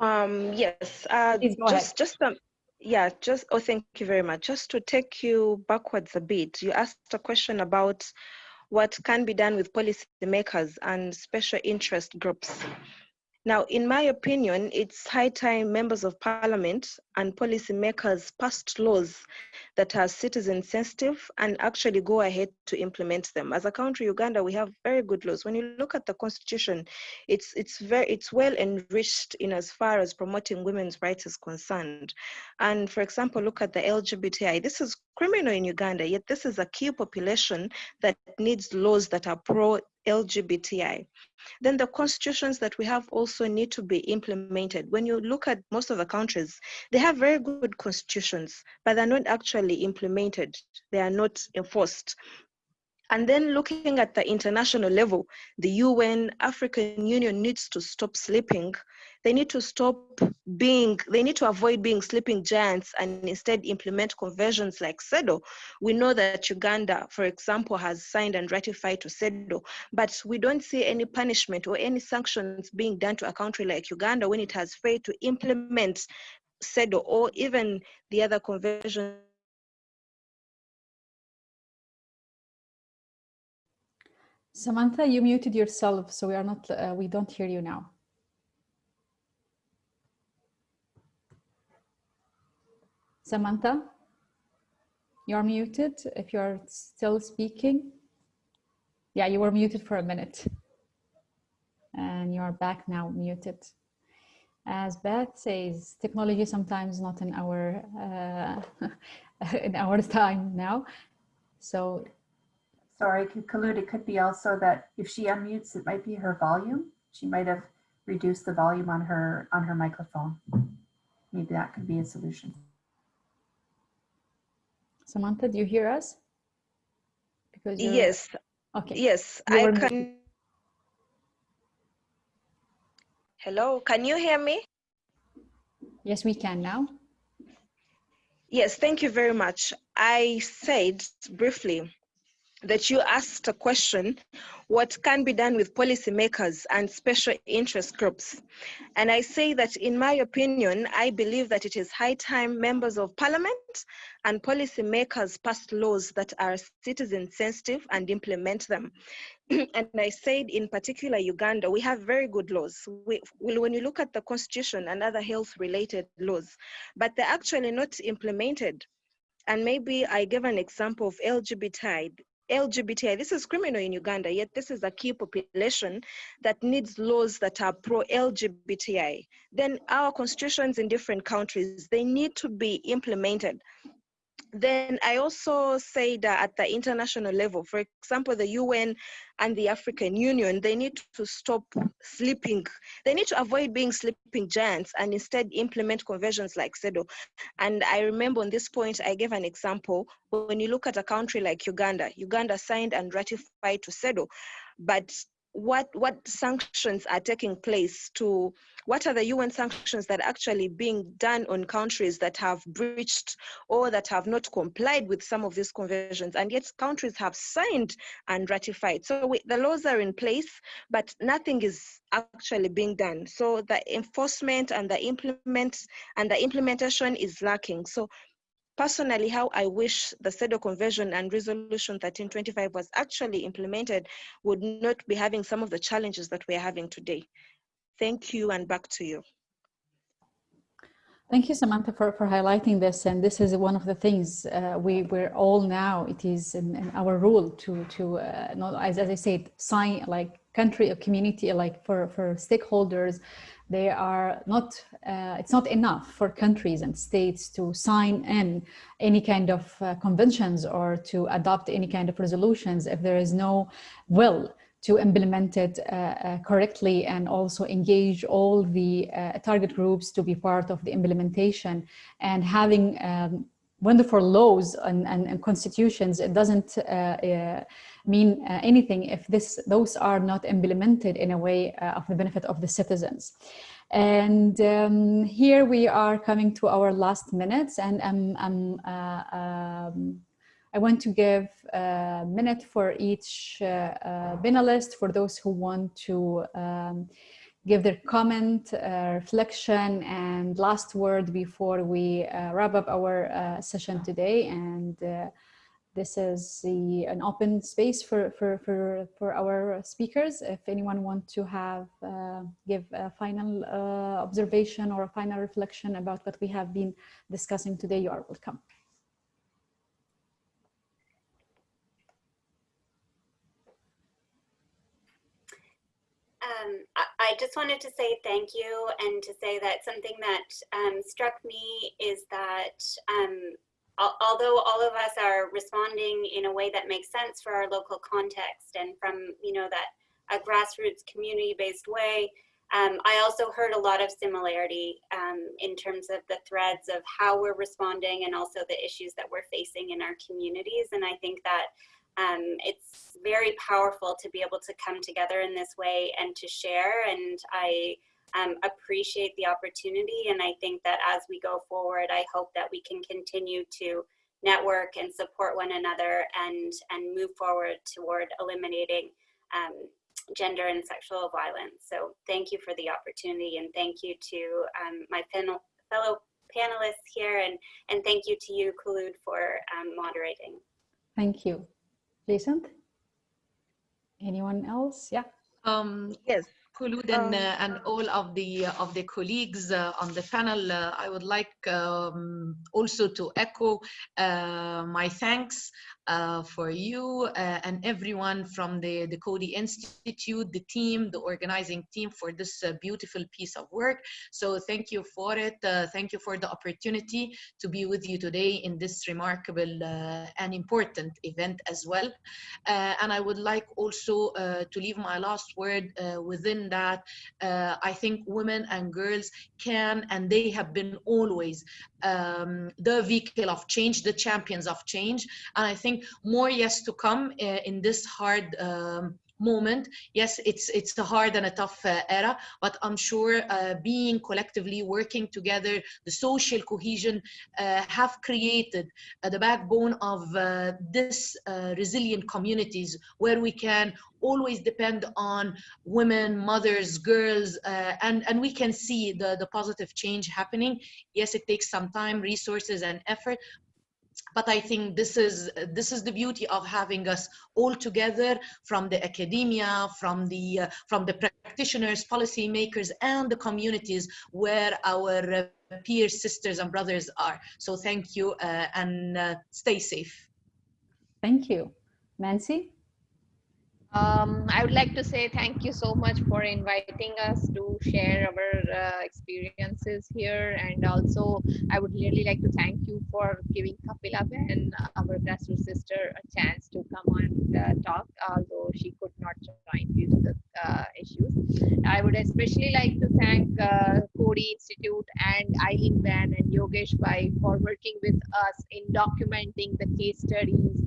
Um, yes, uh, just, ahead. just um, yeah, just, oh, thank you very much. Just to take you backwards a bit, you asked a question about what can be done with policymakers and special interest groups. Now, in my opinion, it's high time members of parliament and policymakers passed laws that are citizen sensitive and actually go ahead to implement them. As a country, Uganda, we have very good laws. When you look at the constitution, it's it's very it's well enriched in as far as promoting women's rights is concerned. And for example, look at the LGBTI. This is criminal in Uganda, yet this is a key population that needs laws that are pro LGBTI. Then the constitutions that we have also need to be implemented. When you look at most of the countries, they have very good constitutions, but they're not actually implemented. They are not enforced. And then looking at the international level, the UN, African Union needs to stop sleeping. They need to stop being, they need to avoid being sleeping giants and instead implement conventions like CEDAW. We know that Uganda, for example, has signed and ratified to CEDAW, but we don't see any punishment or any sanctions being done to a country like Uganda when it has failed to implement CEDAW or even the other conventions Samantha, you muted yourself, so we are not, uh, we don't hear you now. Samantha, you're muted if you're still speaking. Yeah, you were muted for a minute. And you're back now, muted. As Beth says, technology sometimes not in our uh, in our time now. So sorry, Khulud, it could be also that if she unmutes, it might be her volume. She might have reduced the volume on her on her microphone. Maybe that could be a solution. Samantha, do you hear us? Because yes. Okay. Yes, I can. Hello, can you hear me? Yes, we can now. Yes, thank you very much. I said briefly that you asked a question, what can be done with policymakers and special interest groups? And I say that in my opinion, I believe that it is high time members of parliament and policymakers pass laws that are citizen sensitive and implement them. and I said in particular Uganda, we have very good laws. We, when you look at the constitution and other health related laws, but they're actually not implemented. And maybe I give an example of LGBTI. LGBTI, this is criminal in Uganda, yet this is a key population that needs laws that are pro-LGBTI. Then our constitutions in different countries, they need to be implemented then I also say that at the international level, for example, the UN and the African Union, they need to stop sleeping. They need to avoid being sleeping giants and instead implement conventions like CEDAW. And I remember on this point, I gave an example. When you look at a country like Uganda, Uganda signed and ratified to CEDAW, but what what sanctions are taking place to what are the UN sanctions that are actually being done on countries that have breached or that have not complied with some of these conventions? And yet countries have signed and ratified. So we, the laws are in place but nothing is actually being done. So the enforcement and the implement and the implementation is lacking. So personally how I wish the CEDAW Convention and Resolution 1325 was actually implemented would not be having some of the challenges that we're having today. Thank you and back to you. Thank you, Samantha, for, for highlighting this. And this is one of the things uh, we, we're all now, it is in, in our role to, to uh, not, as, as I said, sign like country or community, like for, for stakeholders, they are not, uh, it's not enough for countries and states to sign in any kind of uh, conventions or to adopt any kind of resolutions if there is no will to implement it uh, uh, correctly and also engage all the uh, target groups to be part of the implementation. And having um, wonderful laws and, and, and, constitutions, it doesn't uh, uh, mean uh, anything if this those are not implemented in a way of the benefit of the citizens. And um, here we are coming to our last minutes and I'm, I'm um, I want to give a minute for each uh, uh, panelist for those who want to um, give their comment, uh, reflection, and last word before we uh, wrap up our uh, session today. And uh, this is the, an open space for, for, for, for our speakers. If anyone wants to have, give a final observation or a final reflection about what we have been discussing today, you are welcome. Um, I, just wanted to say thank you and to say that something that um, struck me is that um, although all of us are responding in a way that makes sense for our local context and from, you know, that a grassroots community-based way, um, I also heard a lot of similarity um, in terms of the threads of how we're responding and also the issues that we're facing in our communities. And I think that um, it's very powerful to be able to come together in this way and to share. And I um, appreciate the opportunity. And I think that as we go forward, I hope that we can continue to network and support one another and, and move forward toward eliminating um, gender and sexual violence. So thank you for the opportunity and thank you to um, my panel, fellow panelists here and, and thank you to you, Khulud, for um, moderating. Thank you. Pleasant? Anyone else? Yeah. Um, yes. Khulud and, um, uh, and all of the uh, of the colleagues uh, on the panel, uh, I would like um, also to echo uh, my thanks uh, for you uh, and everyone from the, the Coady Institute, the team, the organizing team for this uh, beautiful piece of work. So thank you for it. Uh, thank you for the opportunity to be with you today in this remarkable uh, and important event as well. And I would like also to leave my last word within that. I think women and girls can and they have been always um, the vehicle of change, the champions of change. And I think more yes to come uh, in this hard um, moment. Yes it's it's a hard and a tough uh, era but i'm sure uh, being collectively working together the social cohesion uh, have created the backbone of this resilient communities where we can always depend on women mothers girls and and we can see the the positive change happening. Yes it takes some time resources and effort but I think this is this is the beauty of having us all together from the academia, from the uh, from the practitioners, policymakers, and the communities where our uh, peers, sisters, and brothers are. So thank you uh, and uh, stay safe. Thank you, Nancy. Um, I would like to say thank you so much for inviting us to share our uh, experiences here. And also, I would really like to thank you for giving Kapila Ben, our grassroots sister, a chance to come and talk, although she could not join due to the uh, issues. I would especially like to thank uh, Coady Institute and Eileen Ben and Yogesh Bai for working with us in documenting the case studies,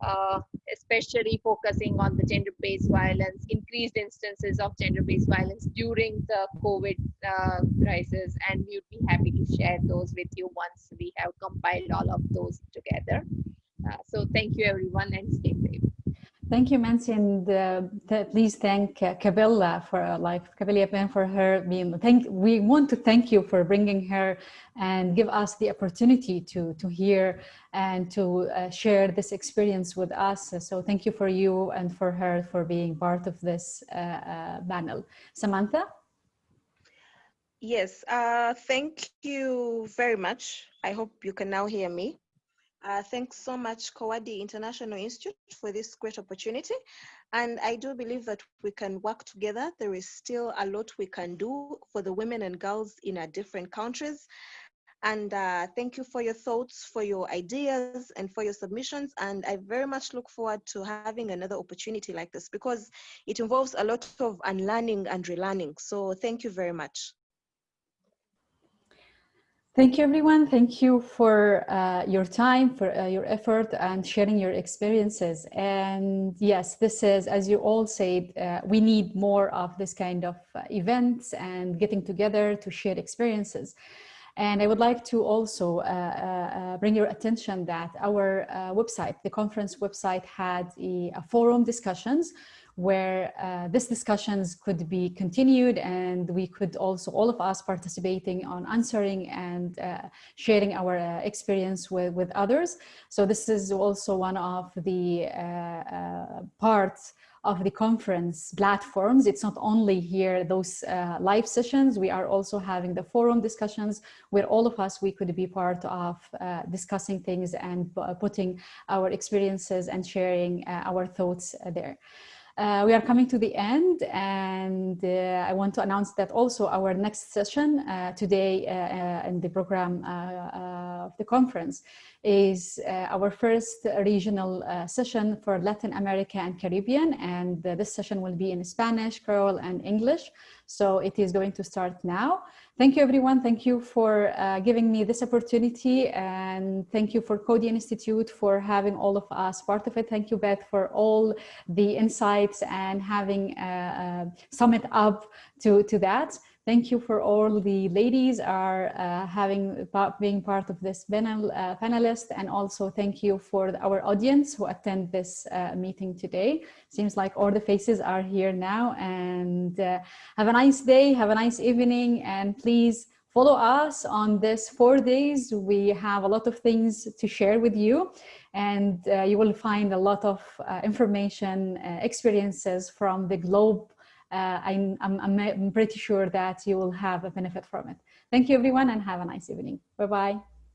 uh, especially focusing on the gender gender-based violence, increased instances of gender-based violence during the COVID uh, crisis, and we would be happy to share those with you once we have compiled all of those together. Uh, so thank you everyone and stay safe. Thank you, Mansi, and uh, th please thank uh, Kabila for uh, like Kabila for her being. Thank we want to thank you for bringing her and give us the opportunity to to hear and to uh, share this experience with us. So thank you for you and for her for being part of this uh, uh, panel. Samantha. Yes, uh, thank you very much. I hope you can now hear me. Uh, thanks so much, Coady International Institute, for this great opportunity. And I do believe that we can work together. There is still a lot we can do for the women and girls in our different countries. And uh, thank you for your thoughts, for your ideas, and for your submissions. And I very much look forward to having another opportunity like this because it involves a lot of unlearning and relearning. So thank you very much. Thank you, everyone. Thank you for uh, your time, for uh, your effort and sharing your experiences. And yes, this is, as you all said, uh, we need more of this kind of uh, events and getting together to share experiences. And I would like to also uh, uh, bring your attention that our website, the conference website had a, a forum discussions where uh, these discussions could be continued and we could also, all of us participating on answering and uh, sharing our uh, experience with, with others. So this is also one of the uh, uh, parts of the conference platforms. It's not only here, those uh, live sessions, we are also having the forum discussions where all of us, we could be part of discussing things and putting our experiences and sharing our thoughts there. Uh, we are coming to the end and uh, I want to announce that also our next session uh, today uh, uh, in the program uh, of the conference is our first regional session for Latin America and Caribbean and this session will be in Spanish, Creole and English. So it is going to start now. Thank you, everyone. Thank you for uh, giving me this opportunity. And thank you for Coady Institute for having all of us part of it. Thank you, Beth, for all the insights and having uh, uh, sum it up to, to that. Thank you for all the ladies are uh, having being part of this panel uh, panelist and also thank you for our audience who attend this uh, meeting today. Seems like all the faces are here now and uh, have a nice day, have a nice evening and please follow us on this four days. We have a lot of things to share with you and uh, you will find a lot of uh, information, experiences from the globe uh, I'm, I'm, I'm pretty sure that you will have a benefit from it. Thank you everyone and have a nice evening. Bye-bye.